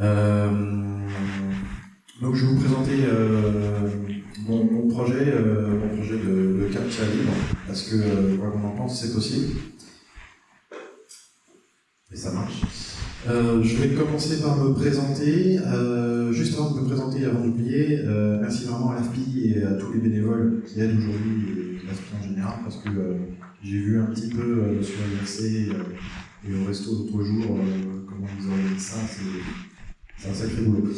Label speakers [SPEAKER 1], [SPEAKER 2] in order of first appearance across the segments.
[SPEAKER 1] Euh, donc je vais vous présenter euh, mon, projet, euh, mon projet de, de libre, parce que quoi qu'on en pense, c'est possible. Et ça marche. Je vais commencer par me présenter. Juste avant de me présenter, avant d'oublier, merci vraiment à l'AFPI et à tous les bénévoles qui aident aujourd'hui et l'AFPI en général, parce que j'ai vu un petit peu sur euh, et au resto l'autre jour euh, comment ils organisent ça, c'est c'est un sacré boulot.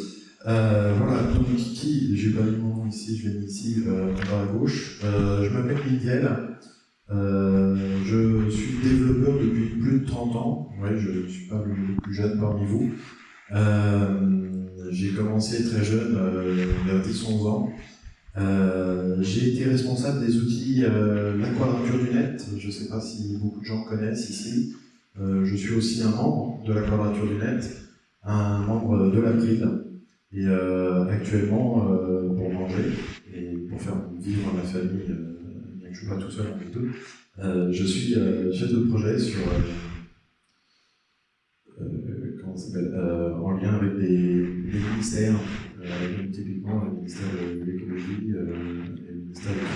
[SPEAKER 1] Euh, voilà, donc qui, j'ai pas mis mon nom ici, je mis ici, euh, à gauche. Euh, je m'appelle Miguel, euh, je suis développeur depuis plus de 30 ans, ouais, je ne suis pas le plus jeune parmi vous. Euh, j'ai commencé très jeune, vers 10-11 ans. J'ai été responsable des outils La Quadrature du Net, je ne sais pas si beaucoup de gens connaissent ici. Je suis aussi un membre de La Quadrature du Net, un membre de l'April, et euh, actuellement, euh, pour manger et pour faire vivre ma famille, euh, bien que je ne suis pas tout seul en tout, euh, je suis chef de projet sur en lien avec des, ministères, typiquement le ministère de l'écologie et le ministère de la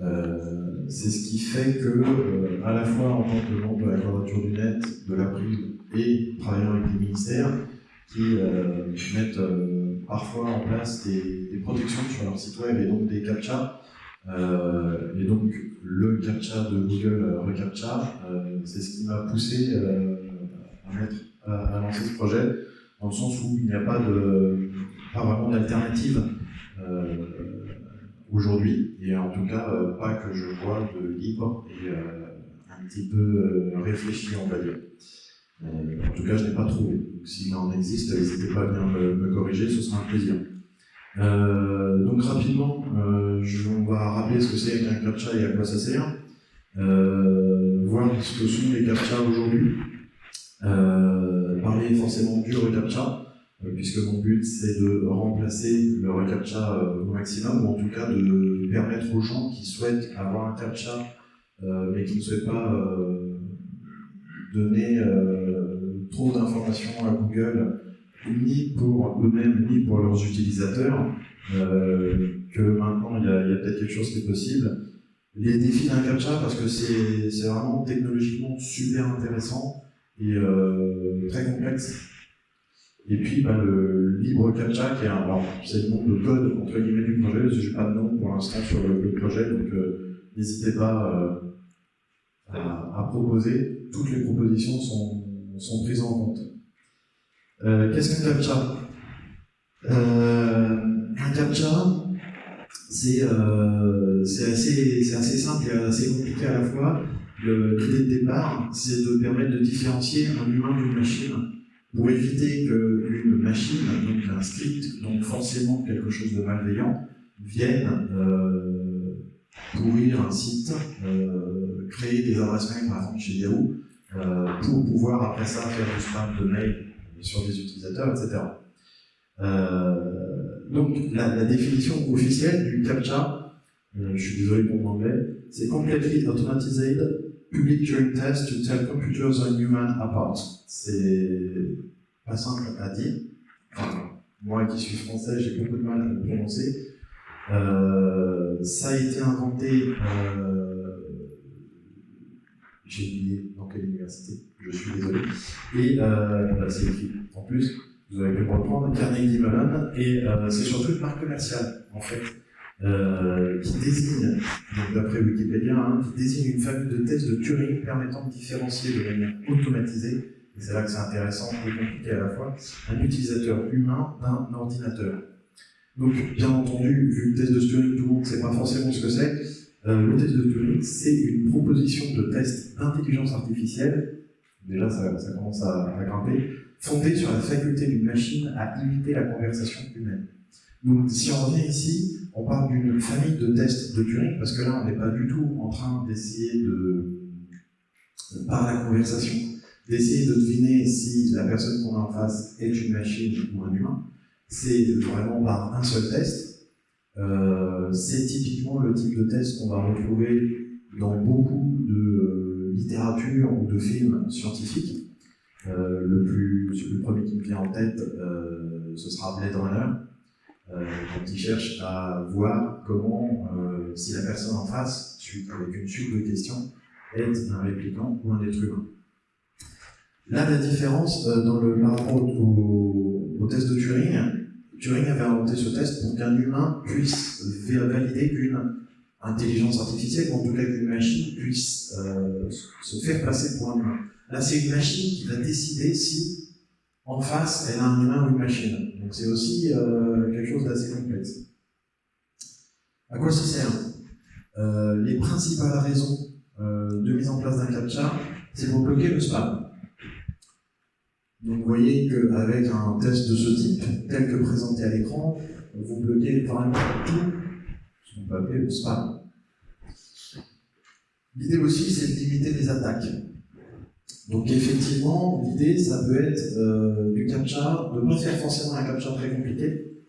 [SPEAKER 1] euh, C'est ce qui fait que, à la fois en tant que membre de la quadrature du net, de l'April et travaillant avec des ministères, qui euh, mettent euh, parfois en place des, protections sur leur site web et donc des captcha. Euh, et donc le captcha de Google Recaptcha, c'est ce qui m'a poussé à, mettre, à, lancer ce projet, dans le sens où il n'y a pas, de, pas vraiment d'alternative aujourd'hui, et en tout cas pas que je vois de libre et un petit peu réfléchi, on va dire. Euh, en tout cas, je n'ai pas trouvé. Donc, s'il en existe, n'hésitez pas à venir me, corriger, ce sera un plaisir. Euh, donc rapidement, euh, je, on va rappeler ce que c'est qu'un CAPTCHA et à quoi ça sert. Voir ce que sont les CAPTCHA aujourd'hui. Parler forcément du reCAPTCHA, puisque mon but c'est de remplacer le reCAPTCHA au maximum, ou en tout cas de permettre aux gens qui souhaitent avoir un CAPTCHA, mais qui ne souhaitent pas donner euh, trop d'informations à Google, ni pour eux-mêmes, ni pour leurs utilisateurs, euh, que maintenant il y a, peut-être quelque chose qui est possible. Les défis d'un CAPTCHA, parce que c'est vraiment technologiquement super intéressant et euh, très complexe. Et puis bah, le libre CAPTCHA, qui est un, c'est le nom de code entre guillemets du projet, parce que j'ai pas de nom pour l'instant sur le, projet, donc n'hésitez pas à proposer. Toutes les propositions sont, sont prises en compte. Euh, Qu'est-ce qu'un CAPTCHA euh, Un CAPTCHA, c'est euh, c'est assez, assez simple et assez compliqué à la fois. L'idée de départ, c'est de permettre de différencier un humain d'une machine pour éviter qu'une machine, donc un script, donc forcément quelque chose de malveillant, vienne pourrir un site, créer des adresses mail par exemple chez Yahoo, euh, pour pouvoir après ça faire du spam de mail sur des utilisateurs, etc. Euh, donc la, définition officielle du CAPTCHA, euh, je suis désolé pour mon anglais, c'est Completely Automated Public Turing Test to Tell Computers and Humans Apart. C'est pas simple à dire. Moi qui suis français, j'ai beaucoup de mal à le prononcer. Ça a été inventé, euh, j'ai oublié dans quelle université, je suis désolé. Et euh, bah, c'est écrit en plus, vous avez pu reprendre, Carnegie Mellon, et euh, c'est surtout une marque commerciale, en fait, euh, qui désigne, d'après Wikipédia, hein, qui désigne une famille de de Turing permettant de différencier de manière automatisée, et c'est là que c'est intéressant et compliqué à la fois, un utilisateur humain d'un ordinateur. Donc, bien entendu, vu le test de Turing, tout le monde ne sait pas forcément ce que c'est. Euh, le test de Turing, c'est une proposition de test d'intelligence artificielle, déjà ça, commence à grimper, fondée sur la faculté d'une machine à imiter la conversation humaine. Donc, si on revient ici, on parle d'une famille de tests de Turing, parce que là, on n'est pas du tout en train d'essayer de, par la conversation, d'essayer de deviner si la personne qu'on a en face est une machine ou un humain. C'est vraiment par un seul test. Euh, c'est typiquement le type de test qu'on va retrouver dans beaucoup de films scientifiques. Euh, le, plus, le premier qui me vient en tête, euh, ce sera Blade Runner, euh, quand il cherche à voir comment, si la personne en face, avec une suite de questions, est un répliquant ou un être humain. Là, la différence par rapport au, test de Turing, Turing avait inventé ce test pour qu'un humain puisse valider qu'une intelligence artificielle, ou en tout cas qu'une machine puisse se faire passer pour un humain. Là, c'est une machine qui va décider si, en face, elle a un humain ou une machine. Donc c'est aussi euh, quelque chose d'assez complexe. À quoi ça sert? Euh, Les principales raisons euh, de mise en place d'un captcha, c'est pour bloquer le spam. Donc vous voyez qu'avec un test de ce type, tel que présenté à l'écran, vous bloquez vraiment tout ce qu'on peut appeler le spam. L'idée aussi, c'est de limiter les attaques. Donc effectivement, l'idée, ça peut être euh, du captcha, de ne pas faire forcément un captcha très compliqué,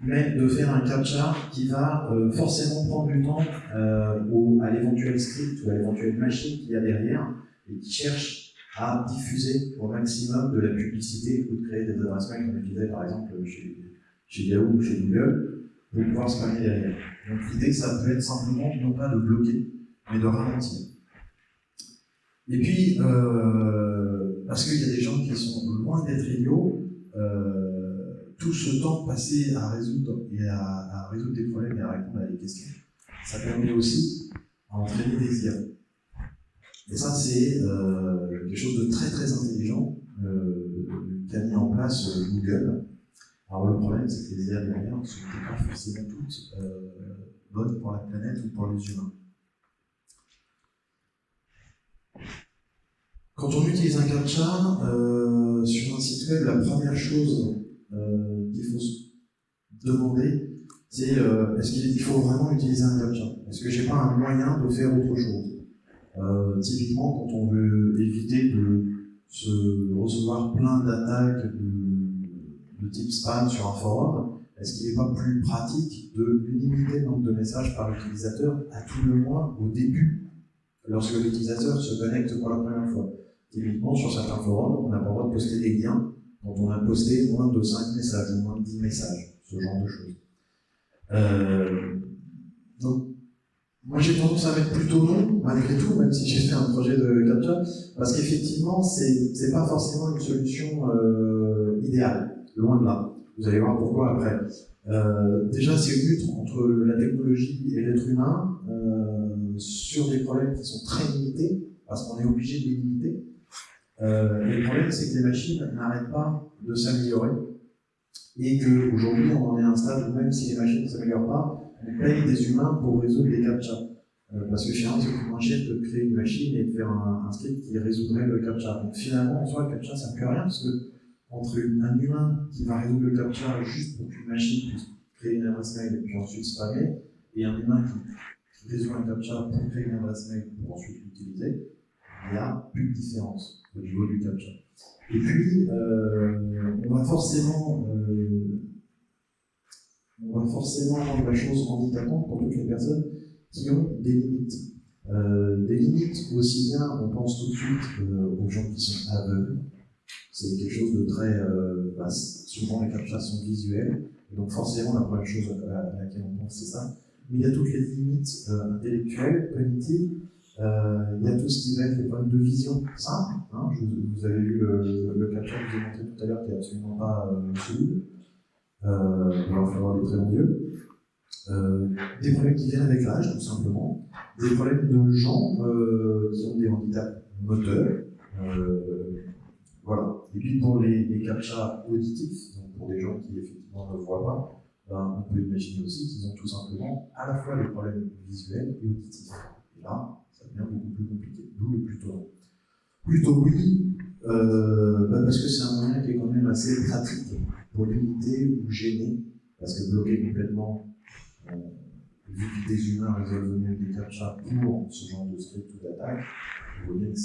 [SPEAKER 1] mais de faire un captcha qui va euh, forcément prendre du temps euh, à l'éventuel script ou à l'éventuelle machine qu'il y a derrière et qui cherche à diffuser au maximum de la publicité ou de créer des adresses mail comme je par exemple chez, chez Yahoo ou chez Google pour pouvoir spammer derrière. Donc l'idée, ça peut être simplement non pas de bloquer, mais de ralentir. Et puis, euh, parce qu'il y a des gens qui sont loin d'être idiots, euh, tout ce temps passé à résoudre et à, résoudre des problèmes et à répondre à des questions, ça permet aussi à entraîner des IA. Et ça, c'est euh, quelque chose de très très intelligent qu'a mis en place Google. Alors le problème, c'est que les IA derrière ne sont pas forcément toutes bonnes pour la planète ou pour les humains. Quand on utilise un captcha euh, sur un site web, la première chose euh, qu'il faut se demander, c'est euh, est-ce qu'il faut vraiment utiliser un captcha? Est-ce que j'ai pas un moyen de faire autre chose? Typiquement, quand on veut éviter de recevoir plein d'attaques de, de, type spam sur un forum, est-ce qu'il n'est pas plus pratique de limiter le nombre de messages par utilisateur à tout le moins au début, lorsque l'utilisateur se connecte pour la première fois? Typiquement, sur certains forums, on n'a pas le droit de poster des liens quand on a posté moins de 5 messages ou moins de 10 messages, ce genre de choses. Euh, donc, moi j'ai tendance à mettre plutôt non, malgré tout, même si j'ai fait un projet de capture, parce qu'effectivement, c'est pas forcément une solution euh, idéale, loin de là. Vous allez voir pourquoi après. Euh, déjà, c'est une lutte entre la technologie et l'être humain sur des problèmes qui sont très limités, parce qu'on est obligé de les limiter. Euh, le problème, c'est que les machines n'arrêtent pas de s'améliorer et qu'aujourd'hui, on en est à un stade où même si les machines ne s'améliorent pas, on paye des humains pour résoudre les captcha. Euh, parce que finalement, c'est plus moins cher de créer une machine et de faire un, script qui résoudrait le captcha. Donc finalement, en soi, le captcha, ça ne peut rien parce que entre un humain qui va résoudre le captcha juste pour qu'une machine puisse créer une adresse mail et puis ensuite spammer, et un humain qui résout un captcha pour créer une adresse mail pour ensuite l'utiliser, il n'y a plus de différence au niveau du captcha. Et puis, euh, on va forcément, euh, on va forcément rendre la chose handicapante pour toutes les personnes qui ont des limites. Euh, des limites aussi bien, on pense tout de suite aux gens qui sont aveugles. C'est quelque chose de très bah, souvent les captchas sont visuels, donc forcément la première chose à, laquelle on pense c'est ça. Mais il y a toutes les limites intellectuelles, cognitives, euh, il y a tout ce qui va être les problèmes de vision simple. Hein, vous avez vu le, le capture que je vous ai montré tout à l'heure qui n'est absolument pas euh, solide. Euh, va falloir des très bons yeux. Euh, des problèmes qui viennent avec l'âge, tout simplement. Des problèmes de gens euh, qui ont des handicaps moteurs. voilà. Et puis pour les, les auditifs, donc pour des gens qui effectivement ne voient pas, ben, on peut imaginer aussi qu'ils ont tout simplement à la fois des problèmes visuels et auditifs. Et là, ça devient beaucoup plus compliqué. D'où le plutôt Plutôt oui, euh, bah parce que c'est un moyen qui est quand même assez pratique pour limiter ou gêner, parce que bloquer complètement, euh, vu que des humains résolvent des captcha pour ce genre de script ou d'attaque, vous voyez que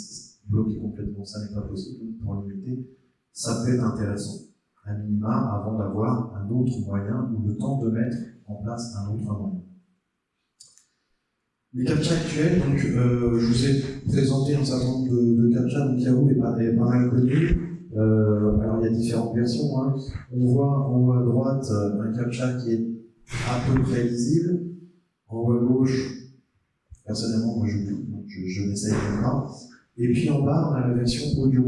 [SPEAKER 1] bloquer complètement ça n'est pas possible. Pour limiter, ça peut être intéressant, à minima, avant d'avoir un autre moyen ou le temps de mettre en place un autre moyen. Les CAPTCHA actuels, donc euh, je vous ai présenté un certain nombre de, de CAPTCHA, donc Yahoo est pas mal connu. Euh, alors il y a différentes versions. Hein. On voit en haut à droite euh, un CAPTCHA qui est à peu près lisible. En haut à gauche, personnellement, moi je, je, je n'essaye pas. Et puis en bas, on a la version audio.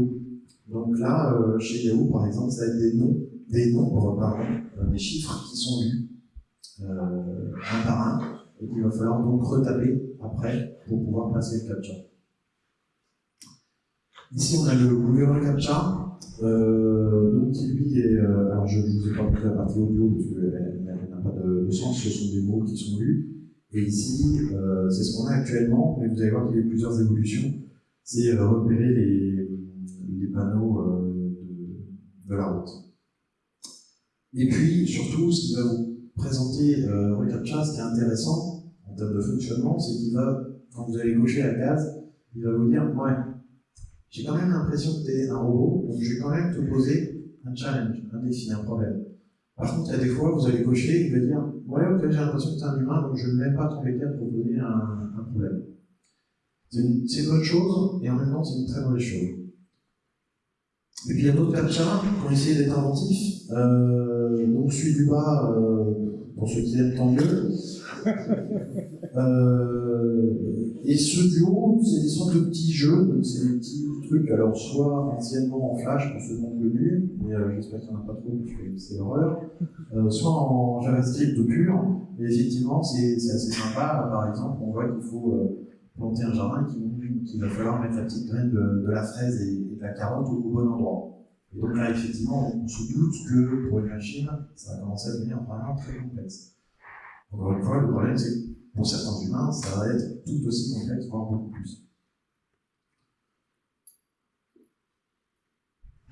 [SPEAKER 1] Donc là, euh, chez Yahoo par exemple, ça va être des noms, des nombres, pardon, euh, des chiffres qui sont lus un par un et qu'il va falloir donc retaper après pour pouvoir passer le CAPTCHA. Ici, on a le Google CAPTCHA, euh, donc lui est. Euh, alors, je ne vous ai pas montré la partie audio parce qu'elle n'a pas de, sens, ce sont des mots qui sont lus. Et ici, euh, c'est ce qu'on a actuellement, mais vous allez voir qu'il y a eu plusieurs évolutions. C'est euh, repérer les, panneaux de, la route. Et puis, surtout, ce qui va vous présenter euh, ReCAPTCHA, ce qui est intéressant en termes de fonctionnement, c'est qu'il va, quand vous allez cocher la case, il va vous dire Ouais, j'ai quand même l'impression que tu es un robot, donc je vais quand même te poser un challenge, un défi, un problème. Par contre, il y a des fois, vous allez cocher, il va dire Ouais, ok, j'ai l'impression que tu es un humain, donc je ne vais même pas t'embêter à te proposer un, un problème. C'est une, une, bonne chose, et en même temps, c'est une très mauvaise chose. Et puis il y a d'autres CAPTCHA qui ont essayé d'être inventifs. Euh, donc celui du bas, euh, pour ceux qui aiment tant mieux. euh, et ceux du haut, c'est des sortes de petits jeux, donc c'est des petits trucs, alors soit anciennement en Flash pour ceux qui ont connu, mais euh, j'espère qu'il n'y en a pas trop, parce que c'est l'horreur, euh, soit en JavaScript pur, et effectivement c'est assez sympa. Par exemple, on voit qu'il faut euh, planter un jardin, qu'il va falloir mettre la petite graine de, de la fraise et, et, de la carotte au, au bon endroit. Et donc là, effectivement, on se doute que pour une machine, ça va commencer à devenir vraiment très complexe. Encore une fois, le problème, c'est que pour certains humains, ça va être tout aussi complexe, voire beaucoup plus.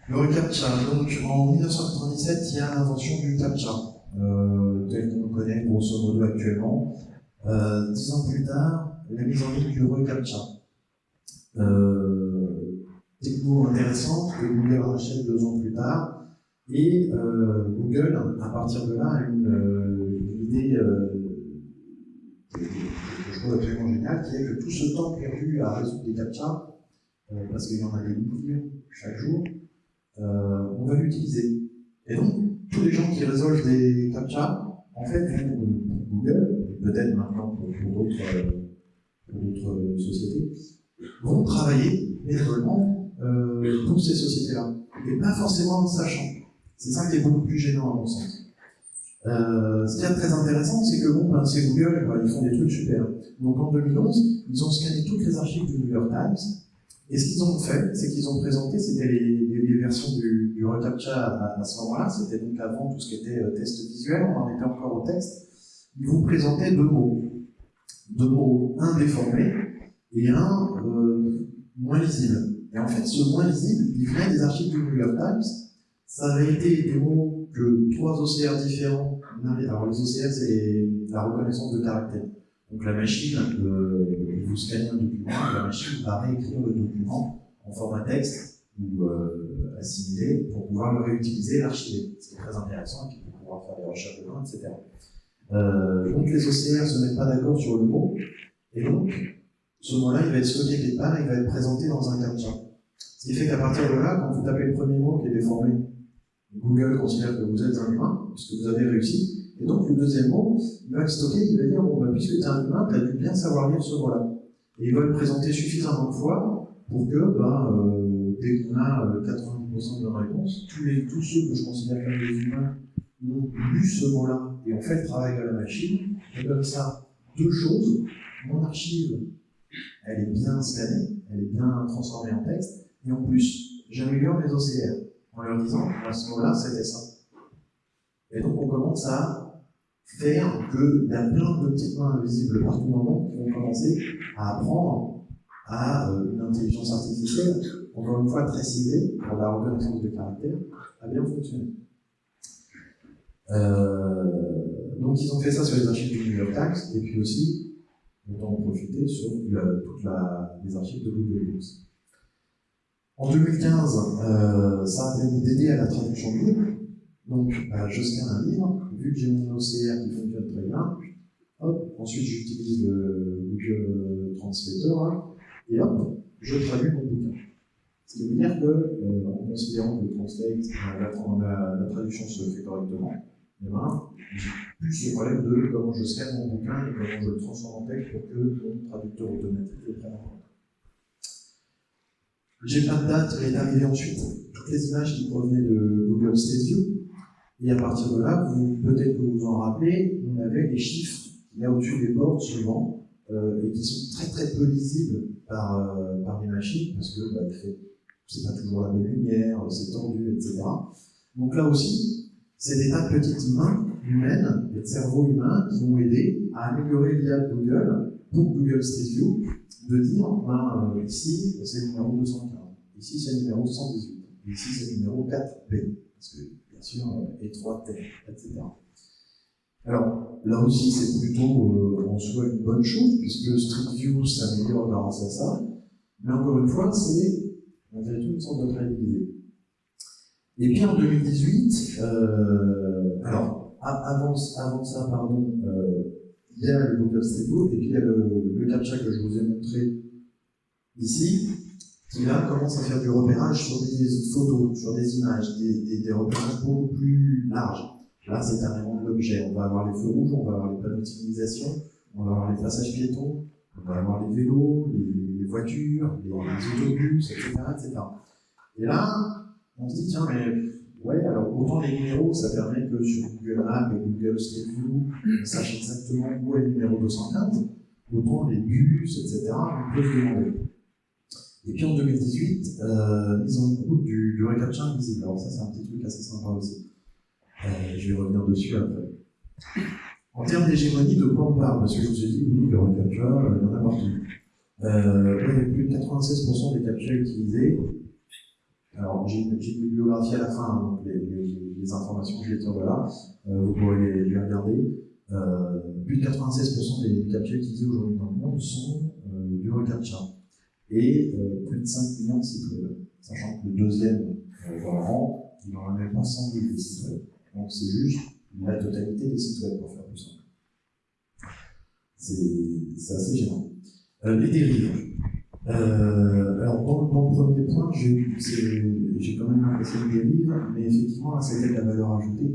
[SPEAKER 1] Le reCAPTCHA, donc en 1997, il y a l'invention du CAPTCHA, euh, tel qu'on le connaît grosso modo actuellement. Euh, dix ans plus tard, la mise en ligne du reCAPTCHA. Euh, techno intéressante que Google rachète deux ans plus tard, et euh, Google, à partir de là, a une, une idée que je trouve absolument géniale, qui est que tout ce temps perdu à résoudre des CAPTCHA, parce qu'il y en a des millions chaque jour, euh, on va l'utiliser. Et donc, tous les gens qui résolvent des CAPTCHA, en fait, pour Google, peut-être maintenant pour, d'autres sociétés, vont travailler bénévolement euh, pour ces sociétés-là. Et pas forcément en le sachant. C'est ça qui est beaucoup plus gênant à mon sens. Euh, ce qui est très intéressant, c'est que bon, ben, c'est Google, ben, ils font des trucs super. Donc en 2011, ils ont scanné toutes les archives du New York Times, et ce qu'ils ont fait, c'est qu'ils ont présenté, c'était les, versions du, du reCAPTCHA à, à ce moment-là, c'était donc avant tout ce qui était euh, test visuel, on en était encore au texte. Ils vous présentaient deux mots. Deux mots, un déformé et un euh, moins lisible. Et en fait, ce moins lisible, il venait des archives du New York Times. Ça avait été des mots que trois OCR différents, alors les OCR, c'est la reconnaissance de caractère. Donc la machine, euh, vous scannez un document, la machine va réécrire le document en format texte ou euh, assimilé pour pouvoir le réutiliser et l'archiver. C'est très intéressant, pour pouvoir faire des recherches de dedans, etc. Euh, donc les OCR ne se mettent pas d'accord sur le mot, et donc ce mot-là, il va être stocké quelque part, il va être présenté dans un CAPTCHA. Ce qui fait qu'à partir de là, quand vous tapez le premier mot qui est déformé, Google considère que vous êtes un humain, puisque vous avez réussi, et donc, le deuxième mot, il va être stocké, il va dire, bon, bah, puisque tu es un humain, tu as dû bien savoir lire ce mot-là. Et il va le présenter suffisamment de fois pour que, euh, dès qu'on a euh, 90% de bonnes réponses, tous, tous ceux que je considère comme des humains ont lu ce mot-là et ont fait le travail de la machine. Et comme ça, deux choses. Mon archive, elle est bien scannée, elle est bien transformée en texte, et en plus, j'améliore mes OCR en leur disant, à ce mot-là, c'était ça. Et donc, on commence à faire qu'il y a plein de petites mains invisibles partout dans le monde qui vont commencer à apprendre à euh, une intelligence artificielle, encore une fois très ciblée pour la reconnaissance de caractère, à bien fonctionner. Euh, donc ils ont fait ça sur les archives du New York Times, et puis aussi, on en profiter sur toutes les archives de Google Books. En 2015, euh, ça a permis d'aider à la traduction libre, donc, bah, je scanne un livre, vu que j'ai mon OCR qui fonctionne très bien, Hop, ensuite j'utilise le Google Translator, et hop, je traduis mon bouquin. Ce qui veut dire que, euh, en considérant que le translate, la, traduction se fait correctement, eh ben, plus ce problème de comment je scanne mon bouquin et comment je le transforme en texte pour que mon traducteur automatique le prenne en compte. J'ai plein de dates, est arrivé ensuite toutes les images qui provenaient de Google Street View. Et à partir de là, peut-être que vous vous en rappelez, on avait des chiffres il y au-dessus des portes souvent, euh, et qui sont très très peu lisibles par, euh, par les machines, parce que bah, c'est pas toujours la bonne lumière, c'est tendu, etc. Donc là aussi, c'est des tas de petites mains humaines, des cerveaux humains qui ont aidé à améliorer l'IA de Google pour Google Street View, de dire, euh, ici c'est le numéro 215, ici c'est le numéro 118, ici c'est le numéro 4B, parce que bien sûr, euh, étroite, etc. Alors, là aussi, c'est plutôt euh, en soi une bonne chose, puisque Street View s'améliore grâce à ça. Mais encore une fois, c'est malgré tout une sorte de réalité. Et puis en 2018, euh, alors, avant, avant, ça, pardon, il y a le Google Street et puis il y a le, le captcha que je vous ai montré ici, qui là commence à faire du repérage sur des photos, sur des images, des, des, repérages beaucoup plus larges. Là, c'est carrément l'objet. On va avoir les feux rouges, on va avoir les panneaux de signalisation, on va avoir les passages piétons, on va avoir les vélos, les, voitures, les, autobus, etc., etc. Et là, on se dit, tiens, mais ouais, alors autant les numéros, ça permet que sur Google Maps et Google Street View, on sache exactement où est le numéro 215, autant les bus, etc., on peut se demander. Et puis en 2018, euh, mise en route du, du reCAPTCHA invisible. Alors ça, c'est un petit truc assez sympa aussi. Euh, je vais revenir dessus après. En termes d'hégémonie, de quoi on parle? Parce que je vous ai dit, oui, le recaptcha, euh, il y en a partout. Euh, il y a plus de 96% des captcha utilisés. Alors, j'ai une, bibliographie à la fin, donc les, les, informations que je vais là, euh, vous pourrez les, regarder. Euh, plus de 96% des, captcha utilisés aujourd'hui dans le monde sont euh, du recaptcha. Et euh, plus de 5 millions de sites web. Sachant que le deuxième dans le rang, il n'en a même pas 100 000 des sites web. Donc c'est juste la totalité des sites web pour faire plus simple. C'est assez gênant. Euh, les dérives. Euh, alors dans, le premier point, j'ai quand même l'impression de dérive, mais effectivement, c'était de la valeur ajoutée.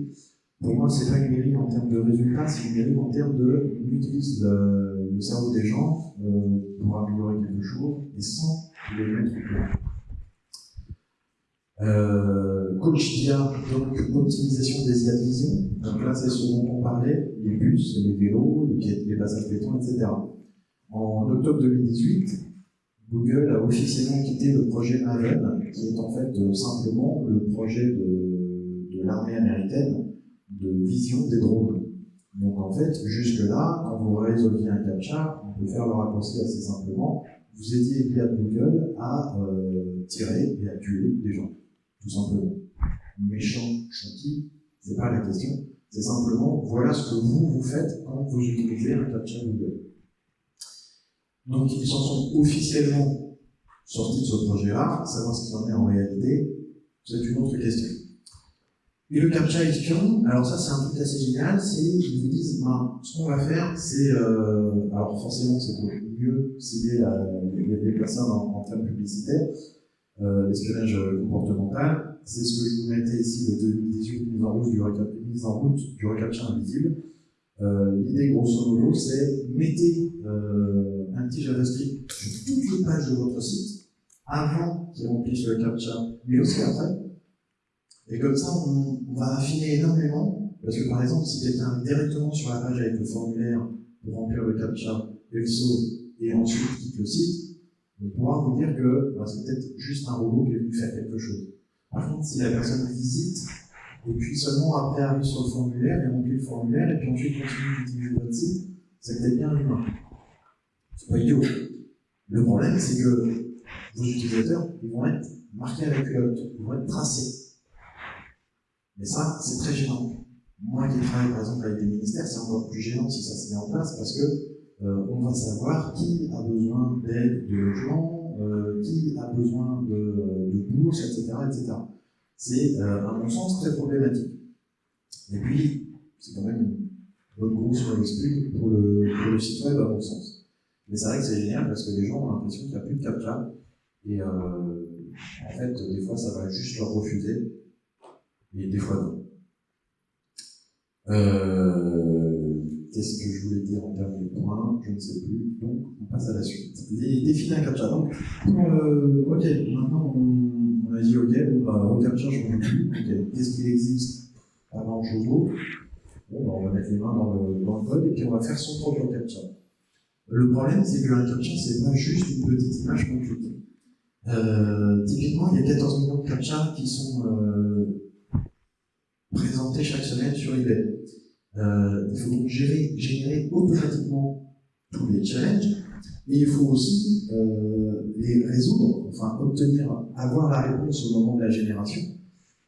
[SPEAKER 1] Pour moi, c'est pas une dérive en termes de résultats, c'est une dérive en termes de on le, le cerveau des gens euh, pour améliorer quelque chose et sans les mettre au plan. Euh, coach donc optimisation des IA de vision. Donc là, c'est ce dont on parlait, les bus, les vélos, les, les passages béton, etc. En octobre 2018, Google a officiellement quitté le projet Maven, qui est en fait euh, simplement le projet de, de l'armée américaine de vision des drones. Donc en fait, jusque-là, quand vous résolviez un captcha, on peut faire le raccourci assez simplement, vous l'IA de Google à euh, tirer et à tuer des gens tout simplement. Méchant, gentil, c'est pas la question. C'est simplement, voilà ce que vous, vous faites quand vous utilisez un captcha Google. Donc, ils s'en sont officiellement sortis de ce projet-là. Savoir ce qu'il en est en réalité, c'est une autre question. Et le captcha espion, alors ça c'est un truc assez génial, c'est qu'ils vous disent, ben, ce qu'on va faire, c'est, euh, alors forcément c'est pour mieux cibler les, personnes en, en termes publicitaires, euh, l'espionnage comportemental. C'est ce que je vous mettais ici de 2018, mise en route du, mise en route du recaptcha invisible. Euh, L'idée, grosso modo, c'est mettez un petit JavaScript sur toutes les pages de votre site avant qu'il remplisse le captcha, mais aussi après. Et comme ça, on, va affiner énormément, parce que par exemple, si quelqu'un directement sur la page avec le formulaire pour remplir le captcha, et le sauve, et ensuite quitte le site, on pourra vous dire que bah, c'est peut-être juste un robot qui est venu faire quelque chose. Par contre, si la personne visite, et puis seulement après arrive sur le formulaire, et remplit le formulaire, et puis ensuite continue d'utiliser votre site, c'est peut-être bien humain. C'est pas idiot. Le problème, c'est que vos utilisateurs, ils vont être marqués avec le ils vont être tracés. Mais ça, c'est très gênant. Moi qui travaille par exemple avec des ministères, c'est encore plus gênant si ça se met en place parce que euh, on va savoir qui a besoin d'aide de logement, euh, qui a besoin de, bourse, etc. etc. C'est, euh, à mon sens, très problématique. Et puis, c'est quand même notre gros sur l'explique pour pour le site web à mon sens. Mais c'est vrai que c'est génial parce que les gens ont l'impression qu'il n'y a plus de captcha. Et euh, en fait, des fois, ça va juste leur refuser. Et des fois, non. Euh, Qu'est-ce que je voulais dire en dernier point? Je ne sais plus. Donc, on passe à la suite. Les défis d'un captcha. Donc, euh, ok, maintenant, on, a dit, ok, bon, bah, je ne plus. Ok, qu'est-ce qu'il existe grand-chose d'autre. Bon, bah, on va mettre les mains dans le, dans le code et puis on va faire son propre captcha. Le problème, c'est qu'un captcha, c'est pas juste une petite image clique. Euh, typiquement, il y a 14 millions de captcha qui sont euh, présentés chaque semaine sur eBay. Euh, il faut donc gérer, générer automatiquement tous les challenges, et il faut aussi euh, les résoudre, enfin obtenir, avoir la réponse au moment de la génération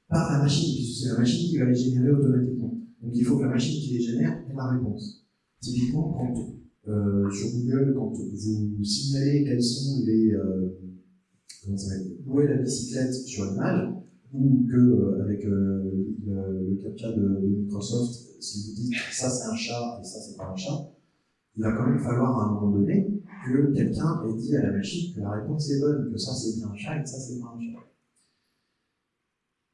[SPEAKER 1] par la machine, puisque c'est la machine qui va les générer automatiquement. Donc il faut que la machine qui les génère ait la réponse. Typiquement, quand euh, sur Google, quand vous signalez quels sont les euh, comment ça où est la bicyclette sur l'image, ou que euh, avec le, le, captcha de, Microsoft, si vous dites ça c'est un chat et ça c'est pas un chat, il va quand même falloir à un moment donné que quelqu'un ait dit à la machine que la réponse est bonne, que ça c'est bien un chat et ça c'est pas un chat.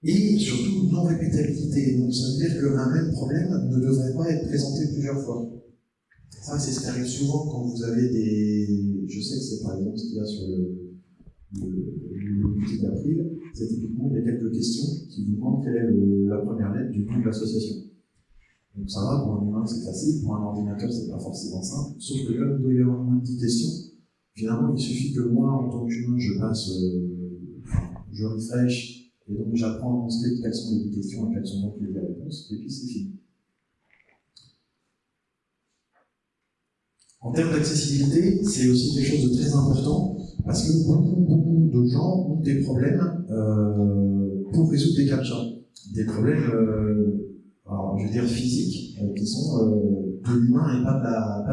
[SPEAKER 1] Et surtout non-répétabilité. Donc ça veut dire qu'un même problème ne devrait pas être présenté plusieurs fois. Ça, c'est ce qui arrive souvent quand vous avez des. Je sais que c'est par exemple ce qu'il y a sur le, le, d'April. C'est typiquement, il y a quelques questions qui vous demandent quelle est la première lettre du nom de l'association. Donc ça va, pour un humain c'est facile, pour un ordinateur c'est pas forcément simple, sauf que là, il doit y avoir moins de 10 questions. Finalement, il suffit que moi, en tant qu'humain, je passe, euh, je refresh, et donc j'apprends script quelles sont les 10 questions et quelles sont donc les réponses, et puis c'est fini. En termes d'accessibilité, c'est aussi quelque chose de très important parce que beaucoup, de gens ont des problèmes euh, pour résoudre des captcha. Des problèmes, euh, alors, je veux dire physiques, euh, qui sont de l'humain et pas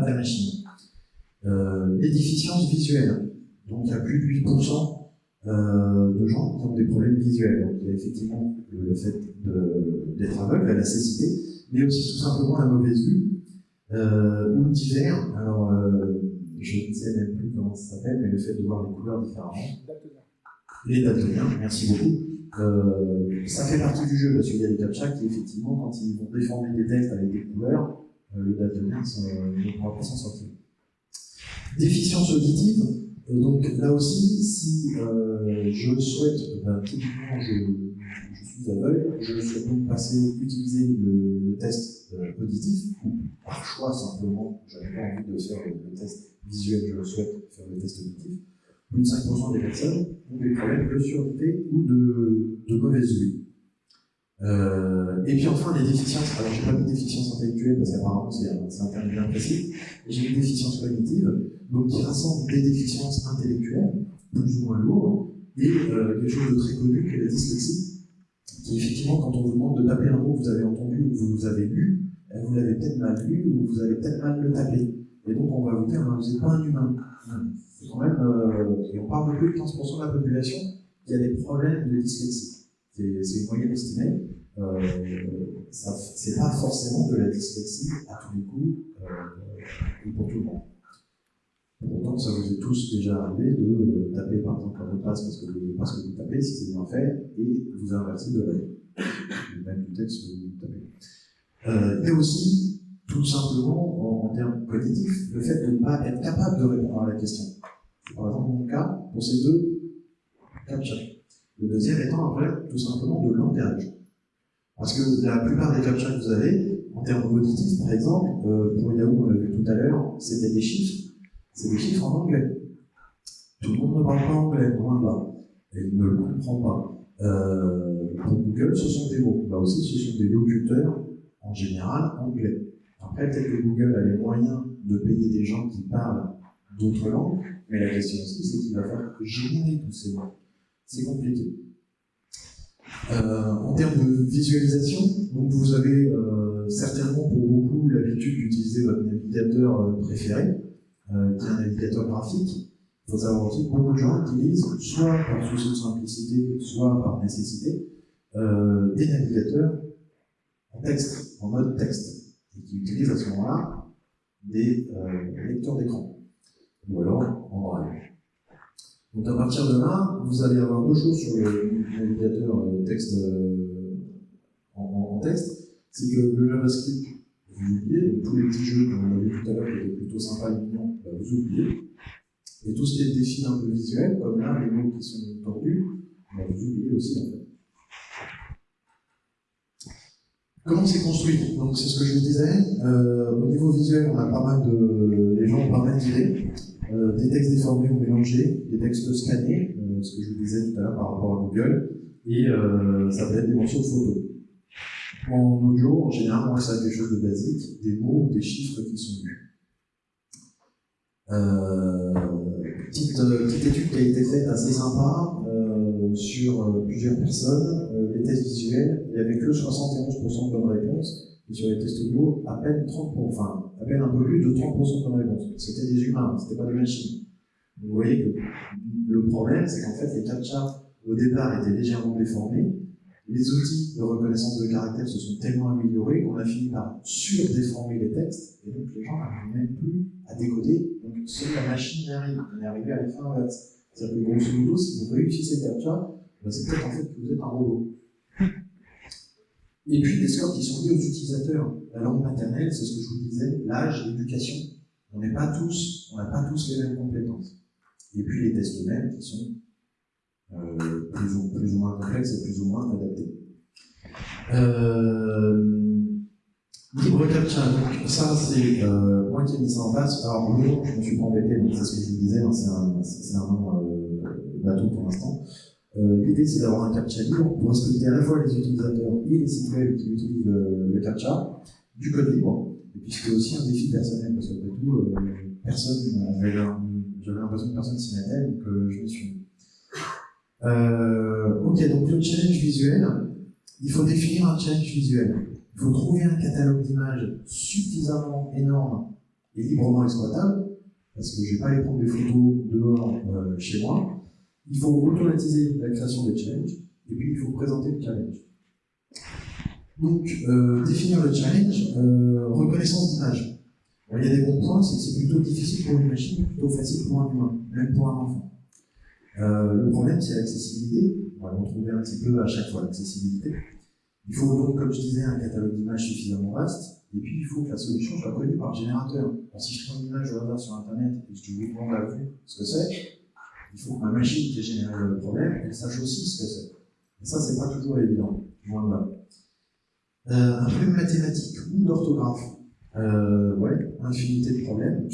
[SPEAKER 1] de la, machine. Les déficiences visuelles. Donc il y a plus de 8% de gens qui ont des problèmes visuels. Donc il y a effectivement le fait d'être aveugle, la nécessité, mais aussi tout simplement la mauvaise vue euh, ou divers. Alors, euh, je ne sais même plus comment ça s'appelle, mais le fait de voir les couleurs différemment. Les daltoniens, merci beaucoup. Euh, ça fait partie du jeu, parce qu'il y a des captcha qui, effectivement, quand ils vont déformer des textes avec des couleurs, le daltonien ne pourra pas s'en sortir. Déficience auditive, euh, donc là aussi, si je souhaite, ben, typiquement, je, je, suis aveugle, je souhaite donc passer, utiliser le, test euh, auditif, ou par choix simplement, je n'avais pas envie de faire le, test visuel, je souhaite faire le test auditif. Plus de 5% des personnes ont des problèmes de surdité ou de, mauvaise vue. Euh, et puis enfin, les déficiences. Alors, j'ai pas mis déficience intellectuelle parce qu'apparemment c'est un, terme bien précis. J'ai une déficience cognitive, donc qui rassemble des déficiences intellectuelles, plus ou moins lourdes, et euh, quelque chose de très connu qui est la dyslexie, qui effectivement, quand on vous demande de taper un mot que vous avez entendu ou que vous avez lu, eh, vous l'avez peut-être mal lu ou vous avez peut-être mal le tapé. Et donc on va vous dire, ben, vous n'êtes pas un humain. C'est quand même, euh, et on parle de plus de 15% de la population qui a des problèmes de dyslexie. C'est une moyenne estimée. Euh, c'est pas forcément de la dyslexie à tous les coups euh, pour tout le monde. Pourtant, ça vous est tous déjà arrivé de euh, taper par exemple un mot de passe parce que, vous, parce que vous tapez, si c'est bien fait, et vous inversez de la même du texte que vous tapez. Euh, et aussi, tout simplement, en, termes cognitifs, le fait de ne pas être capable de répondre à la question. Par exemple mon cas pour ces deux captcha. Le deuxième étant un problème tout simplement de langage. Parce que la plupart des captcha que vous avez, en termes auditifs par exemple, euh, pour Yahoo, on l'a vu tout à l'heure, c'était des chiffres. C'est des chiffres en anglais. Tout le monde ne parle pas anglais, loin de. Et il ne le comprend pas. Euh, pour Google, ce sont des mots. Là aussi, ce sont des locuteurs, en général, anglais. Après, peut-être que Google a les moyens de payer des gens qui parlent d'autres langues, mais la question aussi, c'est qu'il va falloir générer tous ces mots c'est compliqué. Euh, en termes de visualisation, donc vous avez euh, certainement pour beaucoup l'habitude d'utiliser votre navigateur préféré, euh, qui est un navigateur graphique. Il faut savoir aussi que beaucoup de gens utilisent, soit par souci de simplicité, soit par nécessité, euh, des navigateurs en texte, en mode texte. et qui utilisent à ce moment-là des euh, lecteurs d'écran, ou alors en braille. Donc à partir de là, vous allez avoir deux choses sur le navigateur euh, texte euh, en, texte, c'est que le JavaScript, oubliez, donc tous les petits jeux qu'on a vu tout à l'heure qui étaient plutôt sympas et mignons, bah, vous oubliez. Et tout ce qui est défi un peu visuel, comme là, les mots qui sont tordus, bah, vous oubliez aussi en fait. Comment c'est construit? Donc c'est ce que je vous disais. Euh, au niveau visuel, on a pas mal de, les gens ont pas mal d'idées. Euh, des textes déformés ou mélangés, des textes scannés, euh, ce que je vous disais tout à l'heure par rapport à Google, et ça peut être des morceaux de photos. En audio, en général, on ça des choses de basiques, des mots ou des chiffres qui sont vus. petite, petite étude qui a été faite assez sympa sur plusieurs personnes les tests visuels, il n'y avait que 71% de bonnes réponses, et sur les tests audio, à peine 30%, enfin, à peine un peu plus de 30% de bonnes réponses. C'était des humains, c'était pas des machines. vous voyez que le problème, c'est qu'en fait, les captcha, au départ, étaient légèrement déformés. Les outils de reconnaissance de caractère se sont tellement améliorés qu'on a fini par surdéformer les textes, et donc les gens n'arrivent même plus à décoder. Donc, seule la machine y arrive. On est arrivé à l'effet inverse. C'est-à-dire que grosso modo, si vous réussissez captcha, ben, c'est peut-être en fait que vous êtes un robot. Et puis des scores qui sont liés aux utilisateurs. La langue maternelle, c'est ce que je vous disais, l'âge, l'éducation. On n'est pas tous, on n'a pas tous les mêmes compétences. Et puis les tests eux-mêmes qui sont euh, plus, ou, moins complexes et plus ou moins adaptés. Euh, libre captcha, donc ça c'est euh, moi qui ai mis ça en place. Alors le je me suis pas embêté, donc c'est ce que je vous disais, hein, c'est un, nom euh, bateau pour l'instant. Euh, l'idée, c'est d'avoir un captcha libre pour respecter à la fois les utilisateurs et les sites web qui utilisent le, captcha, du code libre, et puis c'est aussi un défi personnel, parce qu'après tout, euh, personne, j'avais l'impression que personne s'y mettait, donc euh, je me suis euh, ok, donc le challenge visuel, il faut définir un challenge visuel. Il faut trouver un catalogue d'images suffisamment énorme et librement exploitable, parce que je ne vais pas aller prendre des photos dehors chez moi, il faut automatiser la création des challenges, et puis il faut présenter le challenge. Donc, euh, définir le challenge, euh, reconnaissance d'image. Il y a des bons points, c'est que c'est plutôt difficile pour une machine, plutôt facile pour un humain, même pour un enfant. Euh, le problème, c'est l'accessibilité. On va le retrouver un petit peu à chaque fois, l'accessibilité. Il faut donc, comme je disais, un catalogue d'images suffisamment vaste, et puis il faut que la solution soit connue par le générateur. si je prends une image au hasard sur Internet et que je vous demande à vous ce que c'est, il faut que ma machine qui a généré le problème, elle sache aussi ce que c'est. Et ça, c'est pas toujours évident, loin de là. Euh, un problème mathématique ou d'orthographe. Euh, ouais, infinité de problèmes.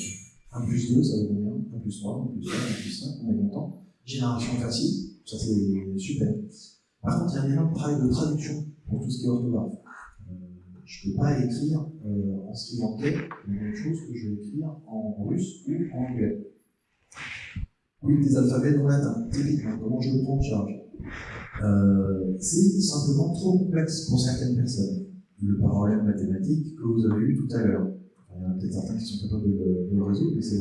[SPEAKER 1] 1 plus 2, ça veut combien 1 plus 3, 1 plus 4, 1 plus 5, on est content. Génération facile, ça c'est super. Par contre, il y a un énorme travail de traduction pour tout ce qui est orthographe. Euh, je ne peux pas écrire euh, en sri lankais la même chose que je vais écrire en russe ou en anglais. Oui, des alphabets non latins, typiquement, comment je le prends en charge euh, C'est simplement trop complexe pour certaines personnes. Le problème mathématique que vous avez eu tout à l'heure. Il y en a peut-être certains qui sont capables de, le résoudre, mais c'est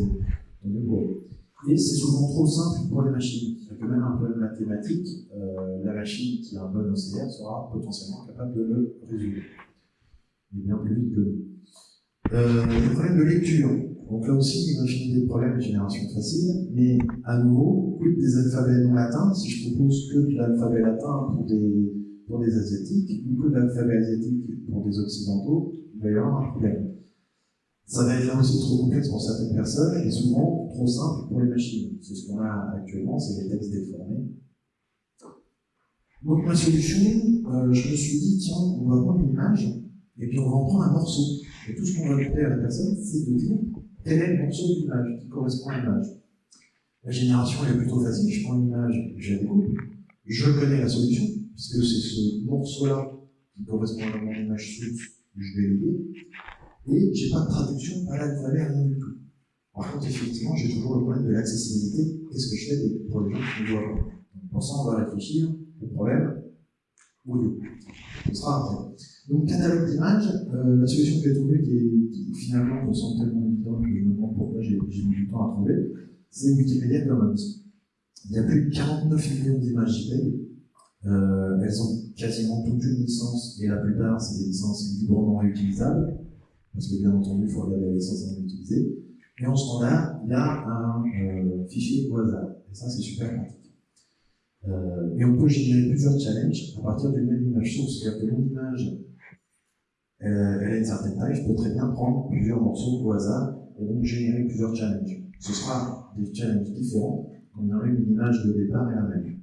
[SPEAKER 1] mieux pour eux. Et c'est souvent trop simple pour les machines. C'est-à-dire que même un problème mathématique, euh, la machine qui a un bon OCR sera potentiellement capable de le résoudre. Mais bien plus vite que nous. Euh, le problème de lecture. Donc là aussi, une infinité de problèmes de génération facile, mais à nouveau, quid des alphabets non latins? Si je propose que de l'alphabet latin pour des, pour des asiatiques, ou que de l'alphabet asiatique pour des occidentaux, il va y avoir un problème. Ça va être là aussi trop complexe pour certaines personnes et souvent trop simple pour les machines. C'est ce qu'on a actuellement, c'est les textes déformés. Donc ma solution, euh, je me suis dit, tiens, on va prendre une image et puis on va en prendre un morceau. Et tout ce qu'on va demander à la personne, c'est de dire quel est le morceau d'image qui correspond à l'image La génération est plutôt facile, je prends une image, je la découpe, je connais la solution, puisque c'est ce morceau-là qui correspond à mon image source, je vais lier, et j'ai pas de traduction à l'alphabet, rien du tout. Par contre, effectivement, j'ai toujours le problème de l'accessibilité. Qu'est-ce que je fais pour les gens qui ne voient pas Pour ça, on va réfléchir au problème audio. Ce sera après. Donc, catalogue d'images, euh, la solution que j'ai trouvée, qui, finalement me semble tellement évidente que je me demande pourquoi j'ai mis du temps à trouver, c'est Wikimedia Commons. Il y a plus de 49 millions d'images JPEG. Euh, elles ont quasiment toute une licence, et la plupart, c'est des licences librement réutilisables. Parce que bien entendu, il faut regarder la licence avant d'utiliser. Et en moment-là, il y a un euh, fichier au hasard. Et ça, c'est super pratique. Euh, et on peut générer plusieurs challenges à partir d'une même image source. C'est-à-dire que mon image, elle, elle, a une certaine taille, je peux très bien prendre plusieurs morceaux au hasard et donc générer plusieurs challenges. Ce sera des challenges différents, on aurait une image de départ et la même.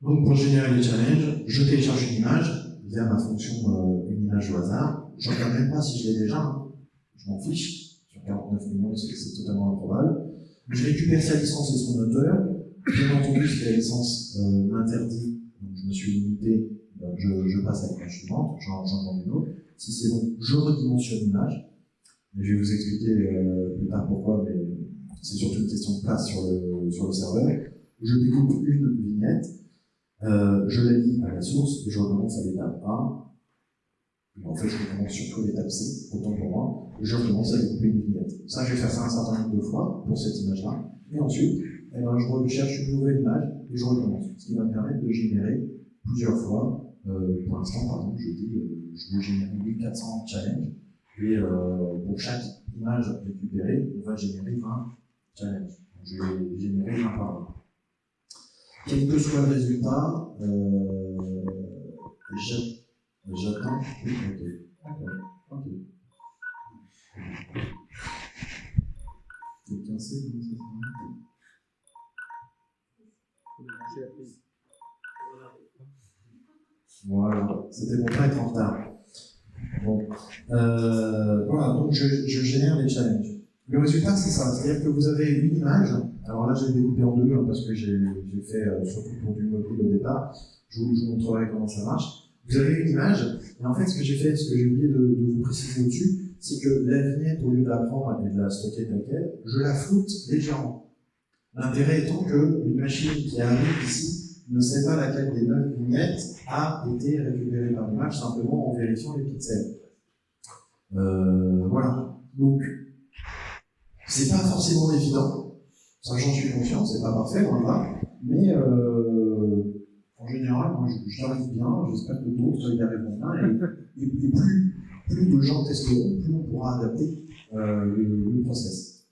[SPEAKER 1] Donc pour générer les challenges, je télécharge une image via ma fonction euh, une image au hasard. Je ne regarde même pas si je l'ai déjà, hein. je m'en fiche. Sur 49 millions, c'est totalement improbable. Je récupère sa licence et son auteur. Bien entendu, si la licence euh, m'interdit, je me suis limité, ben, je, passe à l'image suivante, j'en demande une autre. Si c'est bon, je redimensionne l'image. Je vais vous expliquer euh, plus tard pourquoi, mais c'est surtout une question de place sur le, sur le serveur. Je découpe une vignette, euh, je la lis à la source et je recommence à l'étape A. Et en fait, je recommence surtout à l'étape C, autant pour moi, je recommence à découper une vignette. Ça, je vais faire ça un certain nombre de fois pour cette image-là. Et ensuite, eh ben, je recherche une nouvelle image et je recommence. Ce qui va me permettre de générer plusieurs fois. Euh, pour l'instant, par exemple, je dis euh, je veux générer 1400 challenges. Et pour chaque image récupérée, on va générer 20 challenges. Donc, je vais générer 20 par 20. Quel que soit le résultat, euh, j'attends. Ok. Ok. Quelqu'un sait comment ça se passe Voilà, c'était pour pas être en retard. Bon. Euh, voilà, donc je, je, génère des challenges. Le résultat, c'est ça. C'est-à-dire que vous avez une image. Alors là, j'ai découpé en deux hein, parce que j'ai fait euh, surtout pour du mobile au départ. Je vous, montrerai comment ça marche. Vous avez une image. Et en fait, ce que j'ai fait, ce que j'ai oublié de, de, vous préciser au-dessus, c'est que la vignette, au lieu de la prendre et de la stocker telle quelle, je la floute légèrement. L'intérêt étant qu'une machine qui arrive ici ne sait pas laquelle des neuf vignettes a été récupérée par l'image, simplement en vérifiant les pixels. Euh, voilà. Donc, c'est pas forcément évident. Ça, j'en suis conscient, c'est pas parfait, loin là. Mais euh, en général, moi, j'arrive bien, j'espère que d'autres y arriveront bien. Et, et, et, plus, plus de gens testeront, plus on pourra adapter euh, le, le, process.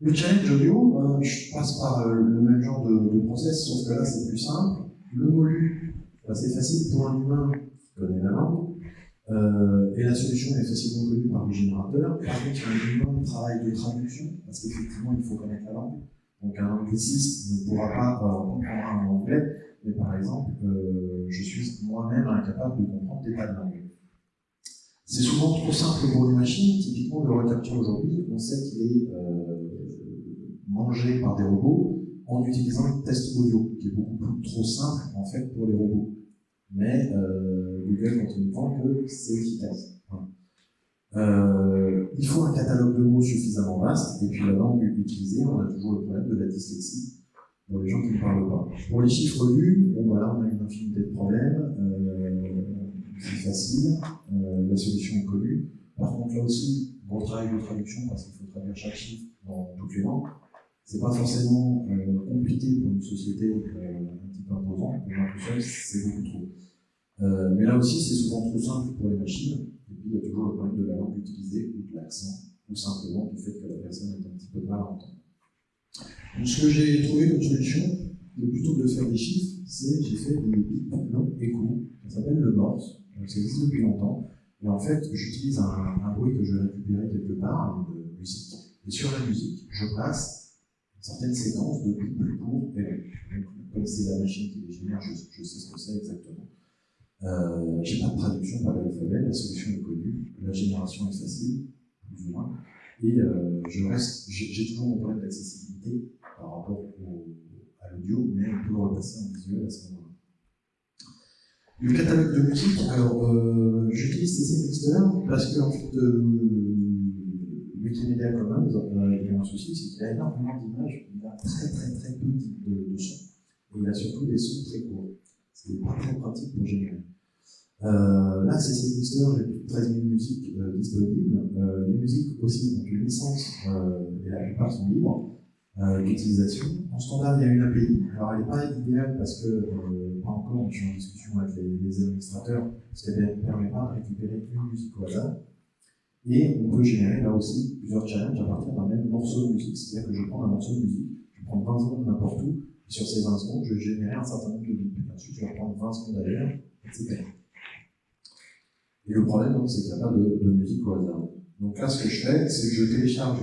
[SPEAKER 1] Le challenge audio, euh, je passe par euh, le même genre de, de, process, sauf que là, c'est plus simple. Le molu, bah, c'est facile pour un humain qui connaît la langue. Euh, et la solution est facilement connue par le générateur. Par contre, il y a un de travail de traduction, parce qu'effectivement, il faut connaître la langue. Donc, un angliciste ne pourra pas euh, comprendre un anglais, mais par exemple, euh, je suis moi-même incapable de comprendre des tas de langues. C'est souvent trop simple pour les machines. Typiquement, le recapture aujourd'hui, on sait qu'il est euh, mangé par des robots en utilisant le test audio, qui est beaucoup trop simple en fait pour les robots mais euh, Google continue de vendre que c'est efficace. Euh, il faut un catalogue de mots suffisamment vaste, et puis la langue utilisée, on a toujours le problème de la dyslexie pour les gens qui ne parlent pas. Pour les chiffres lus, bon voilà, on a une infinité de problèmes, euh, c'est facile, euh, la solution est connue. Par contre, là aussi, gros travail de traduction, parce qu'il faut traduire chaque chiffre dans toutes les langues. C'est pas forcément euh, compliqué pour une société euh, imposant, pour moi tout seul, c'est beaucoup trop. Euh, mais là aussi, c'est souvent trop simple pour les machines, et puis il y a toujours le problème de la langue utilisée, ou de l'accent, ou simplement du fait que la personne est un petit peu mal à entendre. Donc, ce que j'ai trouvé comme solution, plutôt que de faire des chiffres, c'est j'ai fait des bips longs et ça s'appelle le morse, ça existe depuis longtemps, et en fait, j'utilise un, un, bruit que je récupérer quelque part, une musique, et sur la musique, je passe une certaine séquence de plus et longs comme c'est la machine qui les génère, je, sais ce que c'est exactement. Euh, j'ai pas de traduction par l'alphabet, la solution est connue, la génération est facile, plus ou moins, et euh, je reste, j'ai toujours mon problème d'accessibilité par rapport à l'audio, mais on peut repasser en visuel à ce moment-là. Le catalogue de musique, alors euh, j'utilise CC Mixter parce que en fait, euh, Commons, euh, il y a un souci, c'est qu'il y a énormément d'images, il y a très très très peu de, sons et il a surtout des sons très courts. Ce n'est pas très pratique pour générer. Euh, là, c'est Sinister, j'ai plus de 13 000 musiques euh, disponibles. Euh, les musiques aussi ont une licence, et la plupart sont libres. d'utilisation. En standard, il y a une API. Alors, elle n'est pas idéale parce que, pas encore, je suis en discussion avec les, administrateurs, parce qu'elle ne permet pas de récupérer une musique au hasard. Et on peut générer là aussi plusieurs challenges à partir d'un même morceau de musique. C'est-à-dire que je prends un morceau de musique, je prends 20 secondes n'importe où, et sur ces 20 secondes, je générer un certain nombre de bits. Ensuite, je vais prendre 20 secondes ailleurs, etc. Et le problème, c'est qu'il n'y a pas de, musique au hasard. Donc là, ce que je fais, c'est que je télécharge.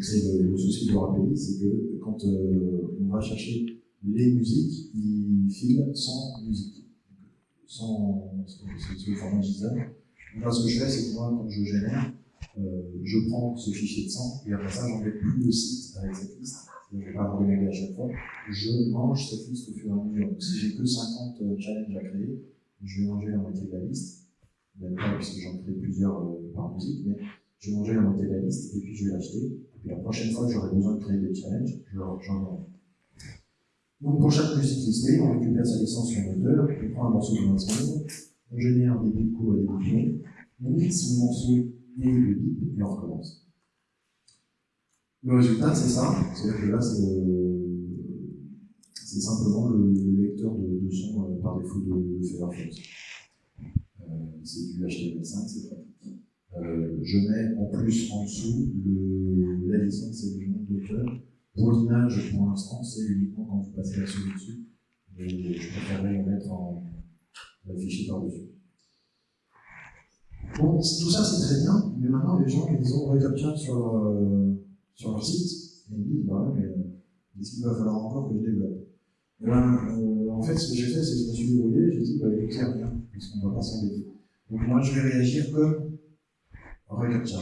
[SPEAKER 1] C'est le, souci de API, c'est que quand euh, on va chercher les musiques, il file sans musique. Sans, le format JSON. Là, ce que je fais, c'est que moi, quand je génère, euh, je prends ce fichier de sang, et après ça, j'embête plus le site avec cette liste. Je vais pas de à chaque fois. Je mange cette liste au fur et à mesure. Donc si j'ai que 50 euh, challenges à créer, je vais manger la moitié de la liste même pas puisque j'en crée plusieurs euh, par musique, mais je vais manger la moitié de la liste et puis je vais l'acheter. Et puis la prochaine fois que j'aurai besoin de créer des challenges, j'en ai. Donc pour chaque musique listée, on récupère sa licence sur moteur, on prend un morceau de 20 secondes, on génère des courts et des longs, on mixe le morceau et le bip et on recommence. Le résultat, c'est ça. C'est-à-dire que là, c'est simplement le, lecteur de, son euh, par défaut de, de Firefox c'est du HTML5, c'est pratique. Euh, je mets en plus en dessous le, la licence et le nom d'auteur. Pour l'image, pour l'instant, c'est uniquement quand vous passez la souris dessus. Je préférerais le mettre en fichier par-dessus. Bon, tout ça c'est très bien, mais maintenant les gens ils ont ReCAPTCHA sur, euh, sur leur site, ils disent bah mais est-ce qu'il va falloir encore que je développe et ben, euh, En fait, ce que j'ai fait, c'est que je me suis débrouillé, j'ai dit bah écoutez, rien, puisqu'on ne va pas s'embêter. Donc moi, je vais réagir comme reCAPTCHA.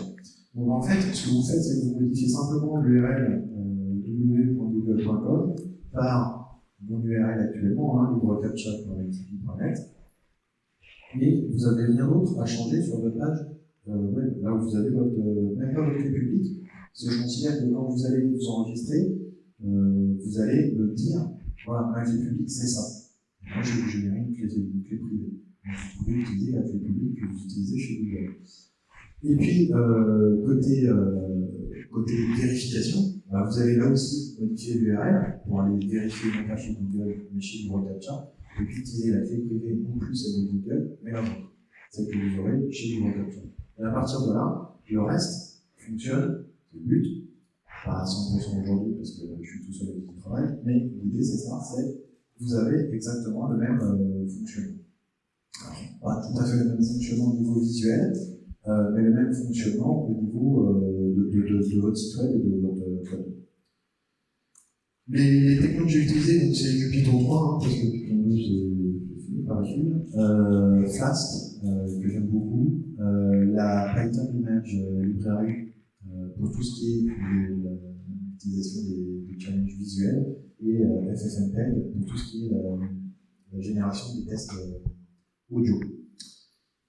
[SPEAKER 1] Donc en fait, ce que vous faites, c'est que vous modifiez simplement l'URL euh, www.google.com par mon URL actuellement, hein, librecaptcha.activi.net, et vous n'avez rien d'autre à changer sur votre page euh, web, là où vous avez votre, euh, même pas votre clé publique, parce que je considère que quand vous allez vous enregistrer, euh, vous allez me dire, voilà, ma clé publique, c'est ça. Moi, je vais générer une clé, privée vous pouvez utiliser la clé publique que vous utilisez chez Google. Et puis, côté, vérification, bah, vous allez là aussi modifier l'URL pour aller vérifier non pas chez Google, mais chez Google Captcha, et puis utiliser la clé privée non plus celle Google, mais la vôtre, celle que vous aurez chez Google. Et à partir de là, le reste fonctionne, c'est le but, pas à 100% aujourd'hui parce que je suis tout seul avec qui travaille, mais l'idée c'est ça, c'est vous avez exactement le même euh, fonctionnement pas tout à fait le même fonctionnement au niveau visuel, euh, mais le même fonctionnement au niveau euh, de, de, de, votre site web et de votre code. Les, technos que j'ai utilisés, c'est du Python 3, hein, parce que Python 2 c'est fini par euh, Flask, euh, que j'aime beaucoup, euh, la Python Image Library, pour tout ce qui est l'utilisation des, des, challenges visuels, et FFmpeg pour tout ce qui est la, la génération des tests audio.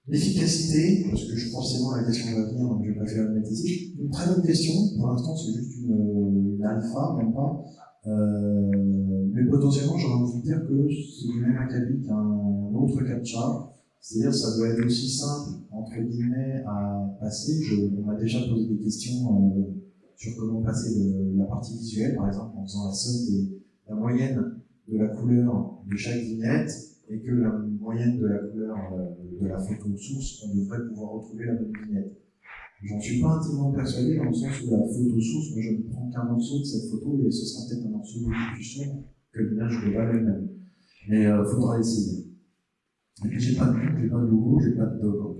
[SPEAKER 1] L'efficacité, parce que je, forcément la question va venir, donc je préfère le mettre ici. Une très bonne question, pour l'instant c'est juste une, une, alpha, même pas. Euh, mais potentiellement j'aurais envie de dire que c'est du même acabit qu'un autre captcha, c'est-à-dire ça doit être aussi simple, entre guillemets, à passer. Je, on m'a déjà posé des questions euh, sur comment passer de, la partie visuelle, par exemple en faisant la somme des, la moyenne de la couleur de chaque vignette, et que la moyenne de la couleur euh, de la photo source, on devrait pouvoir retrouver la bonne vignette. J'en suis pas intimement persuadé dans le sens où la photo source, moi je ne prends qu'un morceau de cette photo et ce sera peut-être un morceau plus sombre que l'image globale elle-même. Mais il euh, faudra essayer. Et puis j'ai pas de j'ai pas de logo, j'ai pas de doc encore.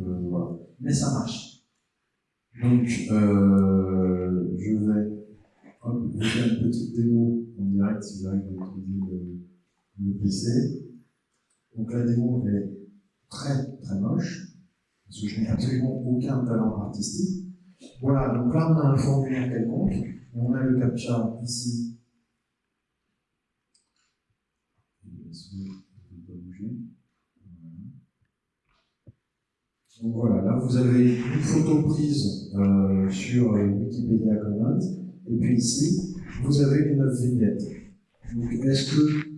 [SPEAKER 1] Euh, voilà. Mais ça marche. Donc euh, je vais vous faire une petite démo en direct si j'arrive à utiliser le, le PC. Donc la démo est très très moche, parce que je n'ai absolument aucun talent artistique. Voilà, donc là on a un formulaire quelconque, et on a le captcha ici. Donc voilà, là vous avez une photo prise euh, sur euh, Wikipédia Commons, et puis ici, vous avez une 9 vignettes. Donc est-ce que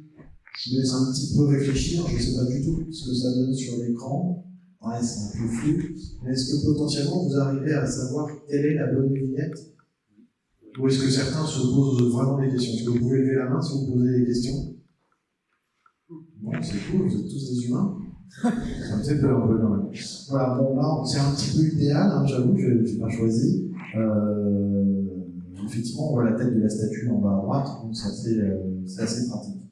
[SPEAKER 1] je laisse un petit peu réfléchir, je ne sais pas du tout ce que ça donne sur l'écran. C'est un peu flou. Est-ce que potentiellement vous arrivez à savoir quelle est la bonne vignette? Ou est-ce que certains se posent vraiment des questions? Est-ce que vous pouvez lever la main si vous posez des questions? Bon, c'est cool, vous êtes tous des humains. Ça me fait peur un peu quand même. Voilà, bon, là, c'est un petit peu idéal, hein, j'avoue, je n'ai pas choisi. Euh, effectivement, on voit la tête de la statue en bas à droite, donc c'est assez, euh, pratique.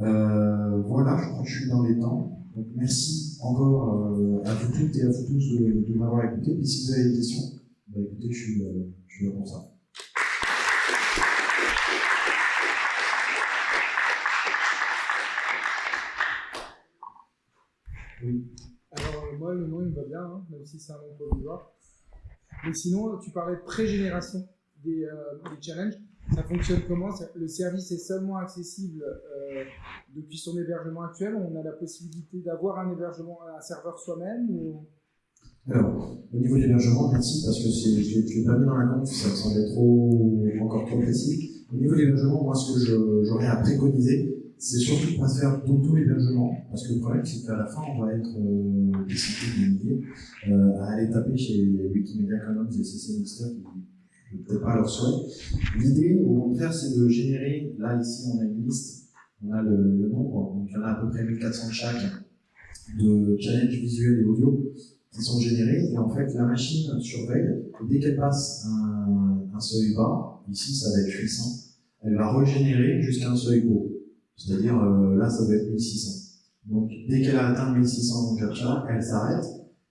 [SPEAKER 1] Euh, voilà, je crois que je suis dans les temps. Donc merci encore euh, à vous toutes et à vous tous de, m'avoir écouté. Et si vous avez des questions, bah, écoutez, je suis, euh, là pour ça.
[SPEAKER 2] Oui. Alors, euh, moi, le nom, il me va bien, hein, même si c'est un nom provisoire. Mais sinon, tu parlais de pré-génération des, euh, des, challenges. Ça fonctionne comment Le service est seulement accessible euh, depuis son hébergement actuel? On a la possibilité d'avoir un hébergement, un serveur soi-même.
[SPEAKER 1] Alors, au niveau de l'hébergement, merci, parce que je ne l'ai pas mis dans la compte, ça me semblait trop, encore trop précis. Au niveau de l'hébergement, moi, ce que j'aurais à préconiser, c'est surtout de pas se faire d'auto-hébergement, parce que le problème, c'est qu'à la fin, on va être euh, décidé euh, à aller taper chez Wikimedia Commons et CC qui ne peut-être pas leur souhait. L'idée, au contraire, c'est de générer, là, ici, on a une liste, on a le, nombre, donc il y en a à peu près 1400 de chaque, de challenges visuels et audio qui sont générés, et en fait, la machine surveille, dès qu'elle passe un, un seuil bas, ici, ça va être 800, elle va régénérer jusqu'à un seuil haut. C'est-à-dire, euh, là, ça va être 1600. Donc, dès qu'elle a atteint 1600 en captcha, elle s'arrête.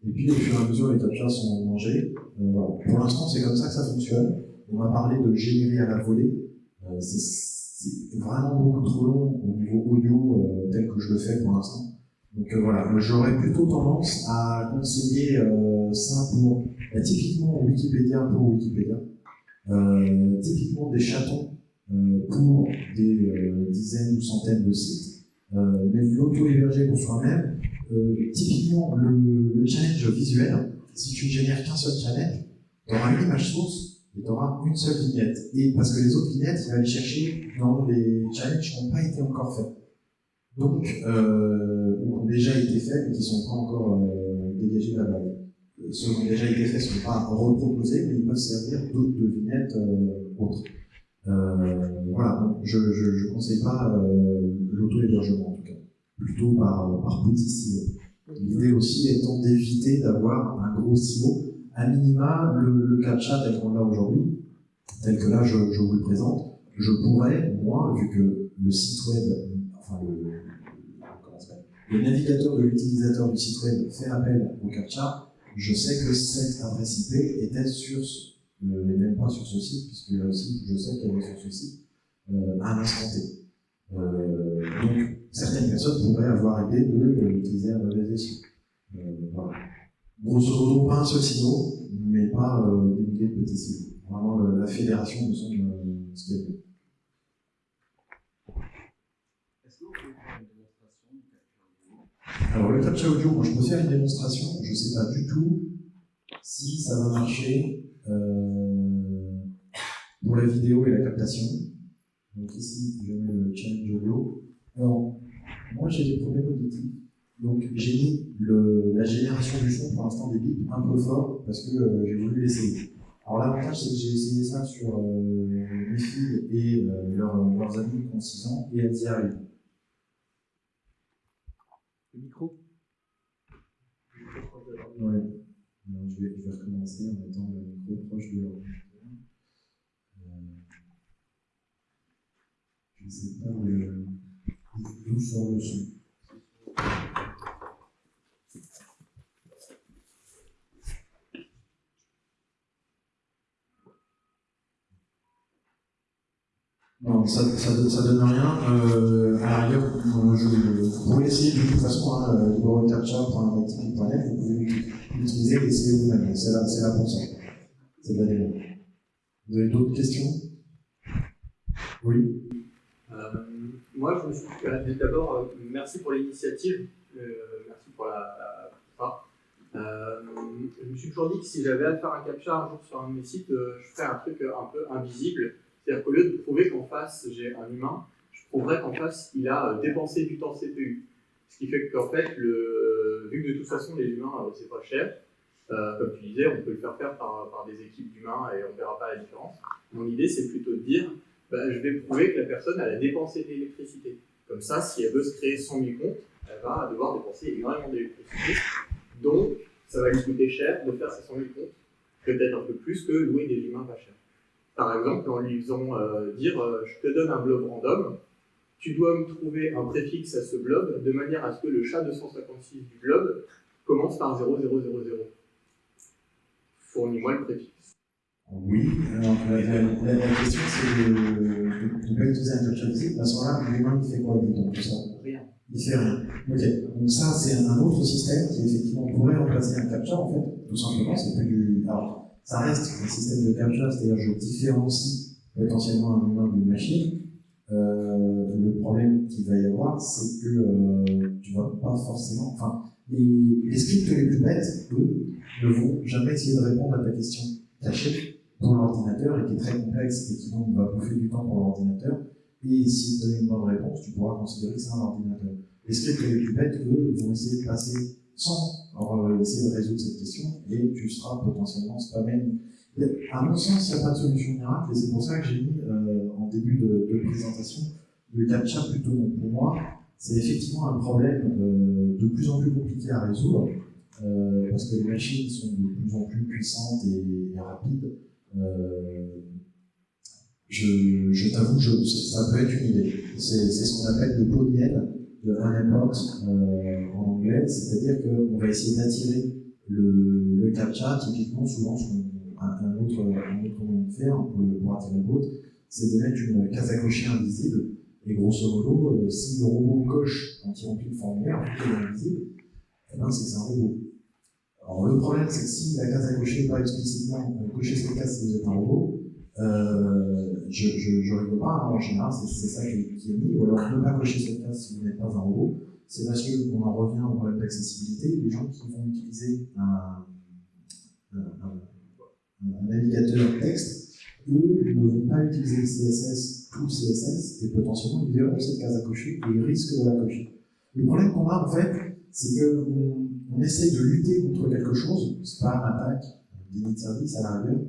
[SPEAKER 1] Et puis, au fur et à mesure, les captchas sont mangés. Pour l'instant, c'est comme ça que ça fonctionne. On m'a parlé de générer à la volée. Euh, c'est vraiment beaucoup trop long au niveau audio euh, tel que je le fais pour l'instant. Donc euh, voilà, j'aurais plutôt tendance à conseiller ça pour bah, typiquement Wikipédia pour Wikipédia, typiquement des chatons pour des dizaines ou centaines de sites. Mais l'auto-héberger pour soi-même, typiquement le, challenge visuel, si tu ne génères qu'un seul challenge, tu auras une image source et tu auras une seule vignette. Et parce que les autres vignettes, il va aller chercher dans les challenges qui n'ont pas été encore faits. Donc, euh, ont déjà été faits, mais qui ne sont pas encore euh, dégagés de la base. Ceux qui ont déjà été faits ne sont pas reproposés, mais ils peuvent servir d'autres vignettes euh, autres. Euh, voilà, je ne conseille pas euh, l'auto-hébergement en tout cas, plutôt par, par silos. L'idée aussi étant d'éviter d'avoir gros silo. À minima, le, le captcha tel qu'on l'a aujourd'hui, tel que là je, vous le présente, je pourrais, moi, vu que le site web, enfin le, le navigateur de l'utilisateur du site web fait appel au captcha, je sais que cette adresse IP était sur ne n'est même pas sur ce site, puisque là aussi, je sais qu'elle est sur ce site, euh, à un instant T. Euh, donc, certaines personnes pourraient avoir l'idée d'utiliser un mauvais essuie. Euh, voilà. Grosso modo, pas un seul silo, mais pas euh, des milliers de petits silos. Vraiment, le, la fédération me semble euh, ce qu'il y a de alors le captcha audio, moi je peux faire une démonstration, je ne sais pas du tout si ça va marcher euh, pour la vidéo et la captation. Donc ici, je mets le challenge audio. Alors, moi j'ai des problèmes auditifs. Donc j'ai mis le, la génération du son pour l'instant des bips un peu fort parce que euh, j'ai voulu l'essayer. Alors l'avantage c'est que j'ai essayé ça sur euh, mes filles et euh, leurs, leurs amis qui ont 6 ans et elles y arrivent.
[SPEAKER 2] Le micro
[SPEAKER 1] Ouais. Alors, je, vais, je vais recommencer en mettant le micro proche de l'ordinateur. Euh, je ne sais pas d'où sort le son. Non, ça, ça, donne rien. Euh, à la rigueur, je, vous pouvez essayer de toute façon, hein, libreCaptcha.net, vous pouvez l'utiliser et essayer vous-même. C'est là, là pour ça. C'est. Vous avez d'autres questions? Oui
[SPEAKER 3] euh, Moi, je me suis euh, d'abord, euh, merci pour l'initiative, euh, merci pour la, la euh, je me suis toujours dit que si j'avais à faire un captcha un jour sur un de mes sites, je ferais un truc un peu invisible. C'est-à-dire qu'au lieu de prouver qu'en face j'ai un humain, je prouverais qu'en face il a dépensé du temps CPU. Ce qui fait qu'en fait, le, vu que de toute façon les humains c'est pas cher, Euh, comme tu disais, on peut le faire faire par, des équipes d'humains et on ne verra pas la différence. Mon idée, c'est plutôt de dire, bah, je vais prouver que la personne a dépensé de l'électricité. Comme ça, si elle veut se créer 100 000 comptes, elle va devoir dépenser énormément d'électricité. Donc, ça va lui coûter cher de faire ces 100 000 comptes, peut-être un peu plus que louer des humains pas chers. Par exemple, en lui faisant euh, dire euh, je te donne un blob random, tu dois me trouver un préfixe à ce blob de manière à ce que le chat 256 du blob commence par 0000. Fournis-moi le préfixe.
[SPEAKER 1] Oui, alors la, la, la, la question c'est de ne pas utiliser un captcha visible. À ce moment-là, l'humain il fait quoi dans tout ça?
[SPEAKER 3] Rien.
[SPEAKER 1] Il fait rien. Ok, donc ça c'est un autre système qui effectivement pourrait remplacer un captcha en fait, tout simplement. C'est plus du. Alors, ça reste un système de captcha, c'est-à-dire je différencie potentiellement un humain d'une machine. Euh, le problème qu'il va y avoir, c'est que euh, tu vas pas forcément. Enfin, les, les scripts les plus bêtes, eux, ne vont jamais essayer de répondre à ta question cachée dans l'ordinateur et qui est très complexe et qui donc va bouffer du temps pour l'ordinateur. Et s'il te donne une bonne réponse, tu pourras considérer que c'est un ordinateur. Les scripts les plus bêtes, eux, vont essayer de passer sans alors, essayer de résoudre cette question et tu seras potentiellement spammé. À mon sens, il n'y a pas de solution miracle et c'est pour ça que j'ai mis euh, en début de, présentation le captcha plutôt. Pour moi, c'est effectivement un problème euh, de plus en plus compliqué à résoudre euh, parce que les machines sont de plus en plus puissantes et, rapides. Je, je t'avoue, ça peut être une idée. C'est ce qu'on appelle le pot de miel, de un euh, en anglais, c'est-à-dire qu'on va essayer d'attirer le, le captcha, typiquement, souvent, un, un, autre, autre moyen de faire pour, pour attirer le bot, c'est de mettre une case à cocher invisible, et grosso modo, euh, si le robot coche quand il remplit le formulaire, il est invisible, eh ben, c'est un robot. Alors le problème, c'est que si la case à cocher n'est pas explicitement euh, cocher cette case si vous êtes un robot, euh, je ne rigole pas, hein, en général, c'est ça qui, est mis, ou alors ne pas cocher cette case si vous n'êtes pas un robot. C'est parce qu'on en revient au problème d'accessibilité. Les gens qui vont utiliser un, navigateur texte, eux ne vont pas utiliser le CSS, tout CSS, et potentiellement ils verront cette case à cocher et ils risquent de la cocher. Le problème qu'on a en fait, c'est qu'on on essaye de lutter contre quelque chose, spam, attaque, délit de service à la rigueur,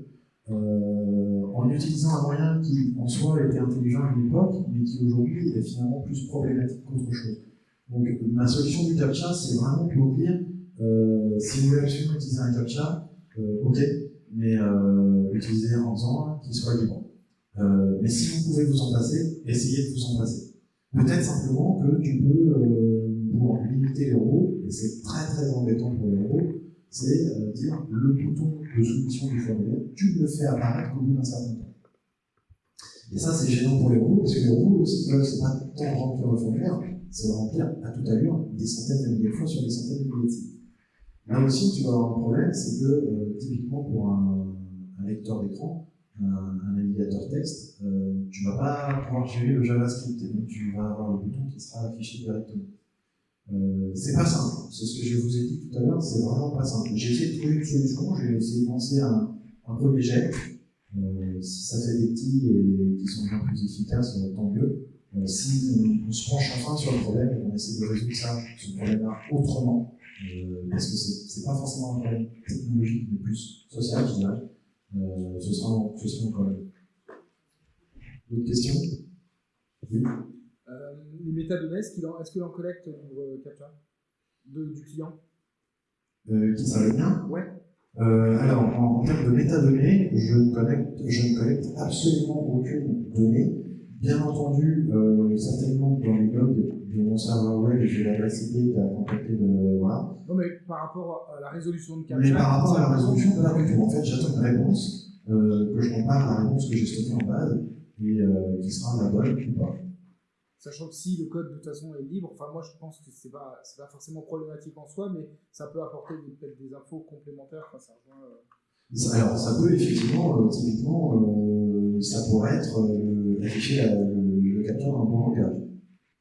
[SPEAKER 1] euh, en utilisant un moyen qui en soi était intelligent à une époque, mais qui aujourd'hui est finalement plus problématique qu'autre chose. Donc ma solution du CAPTCHA, c'est vraiment pour dire, euh, si vous voulez absolument utiliser un CAPTCHA, euh, ok, mais utilisez en faisant qu'il soit libre. Mais si vous pouvez vous en passer, essayez de vous en passer. Peut-être simplement que tu peux pour limiter les robots, et c'est très très embêtant pour les robots, c'est dire le bouton de soumission du formulaire, tu le fais apparaître au bout d'un certain temps. Et ça, c'est gênant pour les robots, parce que les robots, ce veulent, c'est pas tant remplir le formulaire, c'est remplir à toute allure des centaines de milliers de fois sur des centaines de milliers de sites. Là aussi, tu vas avoir un problème, c'est que euh, typiquement pour un, lecteur d'écran, un, un, navigateur texte, euh, tu vas pas pouvoir gérer le JavaScript, et donc tu vas avoir le bouton qui sera affiché directement. Euh, c'est pas simple, c'est ce que je vous ai dit tout à l'heure, c'est vraiment pas simple. J'ai essayé de trouver une solution, j'ai essayé de lancer un, un premier jet. Euh, si ça fait des petits et qui sont bien plus efficaces, euh, tant mieux. Euh, si on, on, se penche enfin sur le problème et qu'on essaie de résoudre ça, ce problème-là autrement, euh, parce que c'est pas forcément un problème technologique, mais plus social, je dirais, euh, ce sera, ce sera encore mieux. D'autres questions? Oui?
[SPEAKER 2] Euh, les métadonnées, est-ce qu'il en, est en collecte pour euh, CAPTCHA de, du client?
[SPEAKER 1] Euh, Qui ça le mien?
[SPEAKER 2] Ouais.
[SPEAKER 1] Euh, alors, en, en, termes de métadonnées, je ne, collecte, je ne collecte absolument aucune donnée. Bien entendu, euh, certainement dans les logs de mon serveur web, j'ai l'adresse IP qui a contacté le. Voilà.
[SPEAKER 2] Non, mais par rapport à la résolution de CAPTCHA.
[SPEAKER 1] Mais par rapport à la résolution, de la tout. En fait, j'attends une réponse, euh, que je compare à la réponse que j'ai stockée en base, et euh, qui sera la bonne ou pas.
[SPEAKER 2] Sachant que si le code de toute façon est libre, enfin moi je pense que c'est pas c'est pas forcément problématique en soi, mais ça peut apporter peut-être des infos complémentaires.
[SPEAKER 1] Euh... Alors ça peut effectivement, euh, typiquement, euh, ça pourrait être euh, afficher la, le, capteur d'un bon langage.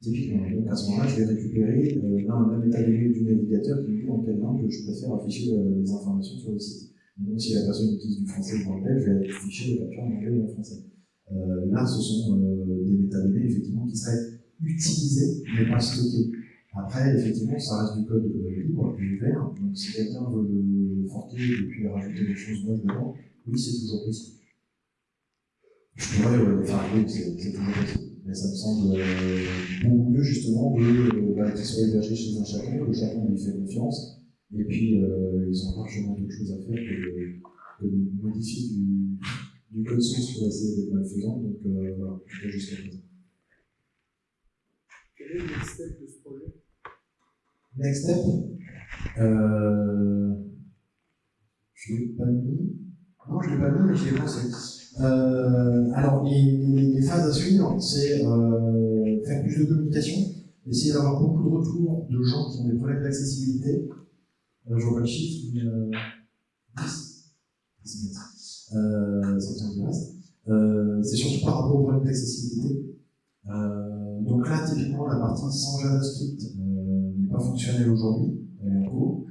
[SPEAKER 1] Typiquement. Donc à ce moment-là, je vais récupérer euh, là un métadonnées du navigateur qui me dit en quelle langue je préfère afficher les informations sur le site. Donc si la personne utilise du français ou de l'anglais, je vais afficher le capteur en anglais ou en français. Euh, là, ce sont euh, des métadonnées effectivement qui seraient utilisées mais pas stockées. Après, effectivement, ça reste du code libre ouvert. Donc, si quelqu'un veut le forquer et puis rajouter des choses moches dedans, oui, c'est toujours possible. Je pourrais, euh, enfin, oui, c'est toujours possible. Mais ça me semble euh, beaucoup mieux, justement, de bah, qu'il soit hébergé chez un chaton, le chaton lui fait confiance, et puis ils ont largement d'autres choses à faire que, que de modifier du, du code source pour essayer d'être malfaisant. Donc, euh, voilà, jusqu'à présent.
[SPEAKER 2] Quel est le next step de ce projet?
[SPEAKER 1] Next step? Euh, je ne l'ai pas mis. Non, je ne l'ai pas mis, mais je l'ai pensé. Euh, alors, les, les- les phases à suivre, c'est euh, faire plus de communication, essayer d'avoir beaucoup de retours de gens qui ont des problèmes d'accessibilité. Euh, je vois pas le chiffre, mais euh, 10. 10 minutes. Euh. Euh, c'est surtout par rapport aux problèmes d'accessibilité. Euh, donc là, typiquement, la partie sans JavaScript euh, n'est pas fonctionnelle aujourd'hui, elle est en cours.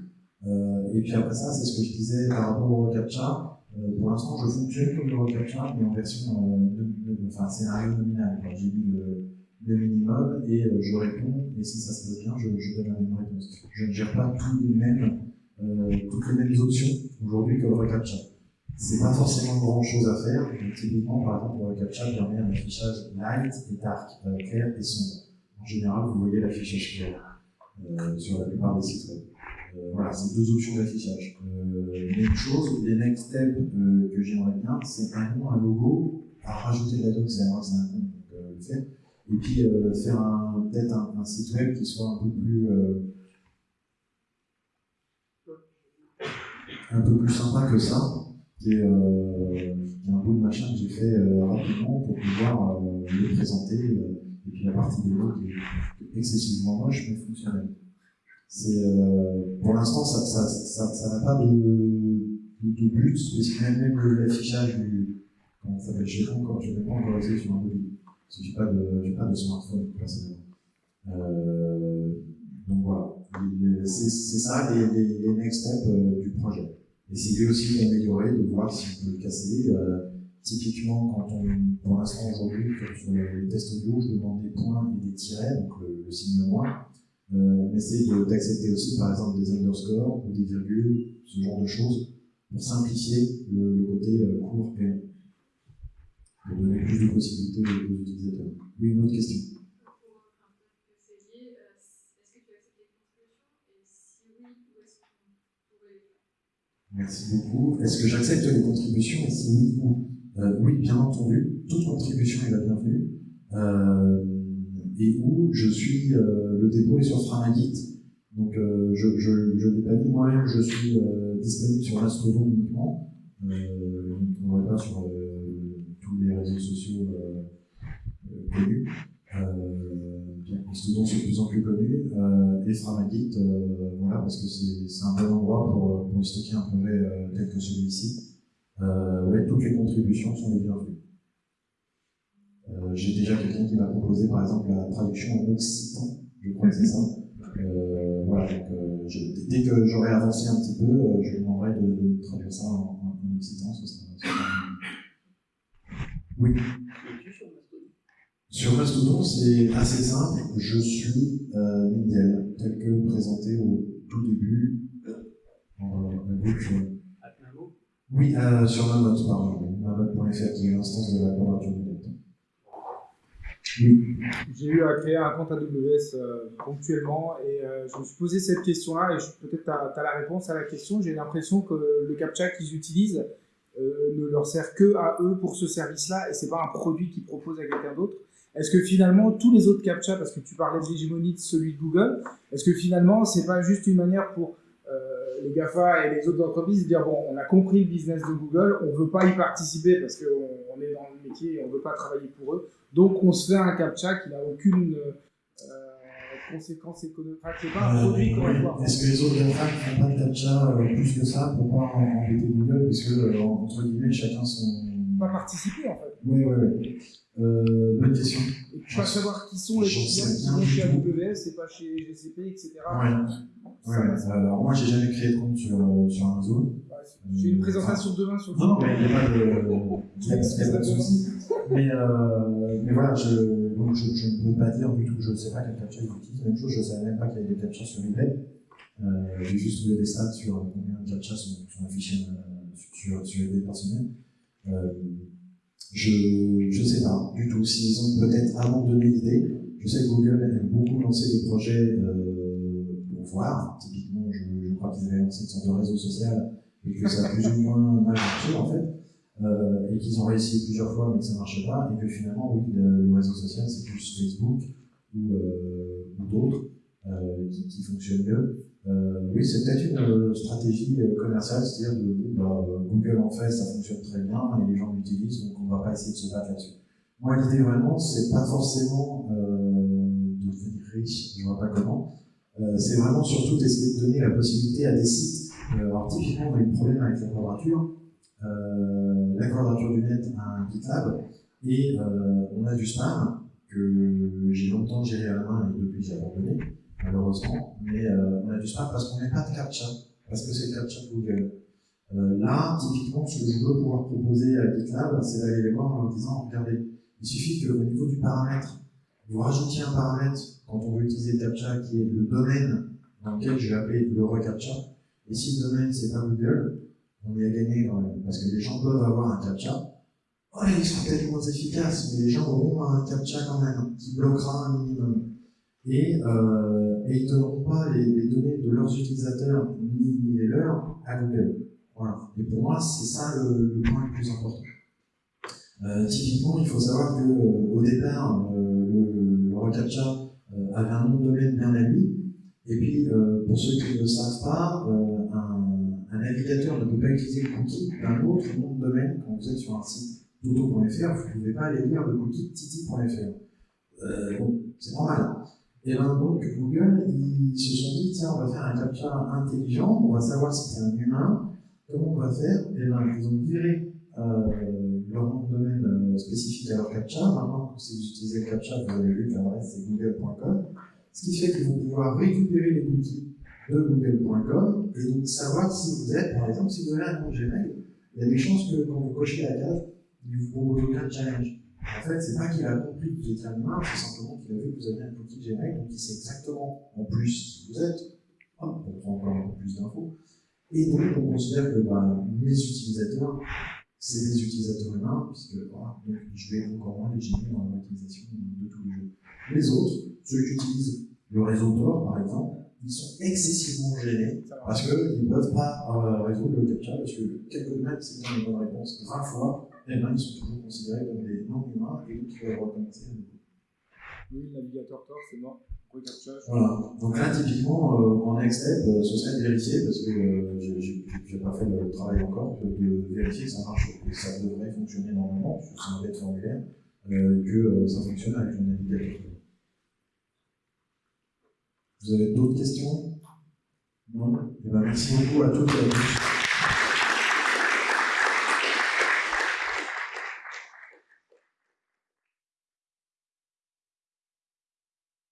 [SPEAKER 1] Euh, et puis après ça, c'est ce que je disais par rapport au reCAPTCHA. Euh, pour l'instant, je fonctionne comme le reCAPTCHA, mais en version euh, de- de- enfin, scénario nominal. J'ai mis le, minimum et euh, je réponds, et si ça se passe bien, je, je donne la même réponse. Je ne gère pas tous les mêmes, euh, toutes les mêmes options aujourd'hui que le reCAPTCHA. C'est pas forcément grand chose à faire. Donc, typiquement, par exemple, le reCAPTCHA permet un affichage light et dark, clair et sombre. En général, vous voyez l'affichage clair euh, sur la plupart des sites web. Euh, voilà, c'est deux options d'affichage. Euh, même chose, les next steps euh, que j'aimerais bien, c'est un nom, un logo, à rajouter de la c'est un compte, donc euh, le faire. Et puis euh, faire peut-être un, un site web qui soit un peu plus un peu plus sympa que ça, qui est, euh, un bout de machin que j'ai fait euh, rapidement pour pouvoir euh, le présenter. euh, et puis la partie mots qui est excessivement moche mais fonctionnelle. C'est euh, pour l'instant ça ça ça ça n'a pas de, de, but spécifique même le- l'affichage du comment ça s'appelle je sais pas encore je l'ai pas encore essayé sur un mobile parce que j'ai pas de pas de smartphone personnellement. Euh, donc voilà c'est c'est ça les, les, les next steps du projet. Essayer aussi d'améliorer, de voir si on peut le casser. Euh, typiquement, quand on, pour l'instant aujourd'hui, sur le test audio, je demande des points et des tirets, donc le, signe moins. Euh, essayer d'accepter aussi, par exemple, des underscores ou des virgules, ce genre de choses, pour simplifier le, côté euh, court et. Pour donner plus de possibilités aux utilisateurs. Oui, une autre question.
[SPEAKER 4] C'est lié, euh, est-ce que tu acceptes les contributions Et si oui, où est-ce qu'on pourrait les faire
[SPEAKER 1] Merci beaucoup. Est-ce que j'accepte les contributions? Et si oui, où Euh, Oui, bien entendu. Toute contribution est la bienvenue. Euh, et où je suis, euh, le dépôt est sur Framagit. Donc je l'ai pas mis moi-même, je suis disponible sur Mastodon uniquement. Je ne trouverai pas sur tous les réseaux sociaux Et Framagit, euh, voilà, parce que c'est un bon endroit pour, euh, pour stocker un projet euh, tel que celui-ci. Euh, ouais, toutes les contributions sont les bienvenues. Euh, J'ai déjà quelqu'un qui m'a proposé, par exemple, la traduction en occitan, je crois que c'est ça. Euh, voilà, donc euh, je- dès que j'aurai avancé un petit peu, euh, je lui demanderai de, de traduire ça en, en, en occitan. Ce sera, ce sera- Oui.
[SPEAKER 3] Sur Mastodon
[SPEAKER 1] c'est assez simple. Je suis euh, Miguel, tel que présenté au tout début. Gauche, euh,
[SPEAKER 3] Atnamo
[SPEAKER 1] Oui, euh, sur Mammoth, pardon. Mammoth.fr, qui est l'instance de la net. Oui.
[SPEAKER 2] J'ai eu à créer un compte AWS euh, ponctuellement et euh, je me suis posé cette question-là et peut-être tu as, la réponse à la question. J'ai l'impression que le CAPTCHA qu'ils utilisent euh, ne leur sert que à eux pour ce service-là et c'est pas un produit qu'ils proposent à quelqu'un d'autre. Est-ce que finalement tous les autres CAPTCHA, parce que tu parlais de l'hégémonie de celui de Google, est-ce que finalement c'est pas juste une manière pour euh, les GAFA et les autres entreprises de dire bon, on a compris le business de Google, on veut pas y participer parce qu'on on est dans le métier et on veut pas travailler pour eux. Donc on se fait un captcha qui n'a aucune euh, conséquence économique. Enfin, c'est pas un
[SPEAKER 1] Euh,
[SPEAKER 2] produit qu'on va voir.
[SPEAKER 1] Est-ce que les autres GAFA ne font pas de captcha euh, plus que ça pour pas embêter Google Puisque, euh, entre guillemets, chacun son.
[SPEAKER 2] Pas participer en fait.
[SPEAKER 1] Oui, oui, oui. Euh, bonne question.
[SPEAKER 2] Et pas savoir qui sont les clients qui
[SPEAKER 1] du
[SPEAKER 2] chez. AWS et pas chez GCP, etc.
[SPEAKER 1] Ouais. Ouais, ouais. Alors, moi, j'ai jamais créé de compte sur, euh, sur Amazon.
[SPEAKER 2] J'ai une présentation demain sur
[SPEAKER 1] Non, non, mais il n'y a pas de, souci. Mais, euh, mais voilà, je, donc je, je, ne peux pas dire du tout, je ne sais pas quel captcha ils utilisent. Même chose, je ne savais même pas qu'il y avait des captchas sur eBay. Euh, J'ai juste trouvé des stats sur combien de captchas sont, sont affichés euh, sur, sur eBay par semaine. Euh, je ne sais pas du tout s'ils ont peut-être abandonné l'idée. Je sais que Google aime beaucoup lancer des projets euh, pour voir. Typiquement, je, je crois qu'ils avaient lancé une sorte de réseau social et que ça a plus ou moins mal marché en fait. Euh, et qu'ils ont réussi plusieurs fois mais que ça ne marchait pas, et que finalement, oui, le, le réseau social, c'est plus Facebook ou, euh, ou d'autres euh, qui, qui, fonctionnent mieux. Euh, oui, c'est peut-être une euh, stratégie commerciale, c'est-à-dire de bah, Google en fait, ça fonctionne très bien et les gens l'utilisent, donc on ne va pas essayer de se battre là-dessus. Moi, l'idée vraiment, c'est pas forcément de devenir riche, je vois pas comment. c'est vraiment surtout d'essayer de donner la possibilité à des sites. alors typiquement, on a eu le problème avec la quadrature euh, la quadrature du net a un GitLab et euh, on a du spam que j'ai longtemps géré à la main et depuis j'ai abandonné, malheureusement. Mais euh, on a du spam parce qu'on n'a pas de captcha, parce que c'est captcha Google. Euh, là, typiquement, ce que je veux pouvoir proposer à GitLab, c'est d'aller les voir en leur disant, regardez, il suffit qu'au niveau du paramètre, vous rajoutiez un paramètre quand on veut utiliser captcha qui est le domaine dans lequel je vais appeler le reCAPTCHA. Et si le domaine, c'est pas Google, on y a gagné quand même. Parce que les gens peuvent avoir un captcha. Oh, ils sont peut-être moins efficaces, mais les gens auront un captcha quand même, qui bloquera un minimum. Et, euh, et ils ne donneront pas les, données de leurs utilisateurs ni, les leurs à Google. Voilà. Et pour moi, c'est ça le, point le plus important. Euh, typiquement, il faut savoir que euh, départ, le, le reCAPTCHA avait un nom de domaine bien à lui. Et puis, pour ceux qui ne le savent pas, un navigateur ne peut pas utiliser le cookie d'un autre nom de domaine quand vous êtes sur un site dodo.fr, vous ne pouvez pas aller lire le cookie titi.fr. Bon, c'est normal. Et ben donc Google, ils se sont dit tiens, on va faire un captcha intelligent, on va savoir si c'est un humain, comment on va faire? Et ben ils ont viré euh, leur nom de domaine euh, spécifique à leur captcha. Maintenant, si vous utilisez le captcha, vous avez vu que l'adresse c'est google.com. Ce qui fait qu'ils vont pouvoir récupérer les cookies de google.com et donc savoir si vous êtes, par exemple, si vous avez un compte Gmail, il y a des chances que quand vous cochez la case, il vous propose aucun challenge. En fait, c'est pas qu'il a compris que vous étiez un humain, c'est simplement qu'il a vu que vous aviez un cookie Gmail, donc il sait exactement en plus qui vous êtes, hop, on prend encore un peu plus d'infos. Et donc, on considère que bah, mes utilisateurs, c'est des utilisateurs humains, puisque voilà, donc je vais encore moins les gêner dans l'utilisation de tous les jours. Les autres, ceux qui utilisent le réseau Tor, par exemple, ils sont excessivement gênés parce qu'ils ne peuvent pas euh, résoudre le captcha parce que quelques même s'ils ont une bonne réponse 20 fois, eh ben, ils sont toujours considérés comme des non-humains et donc ils doivent recommencer à nouveau.
[SPEAKER 2] Oui, le navigateur Tor, c'est mort.
[SPEAKER 1] Voilà. Donc là, typiquement, euh, en next step, euh, ce serait de vérifier parce que euh, j'ai pas fait le travail encore, de, de, vérifier que ça marche et que ça devrait fonctionner normalement, parce que c'est un bête formulaire, euh, que ça fonctionne avec le navigateur. Vous avez d'autres questions? Non? Eh bien, merci beaucoup à toutes et à tous.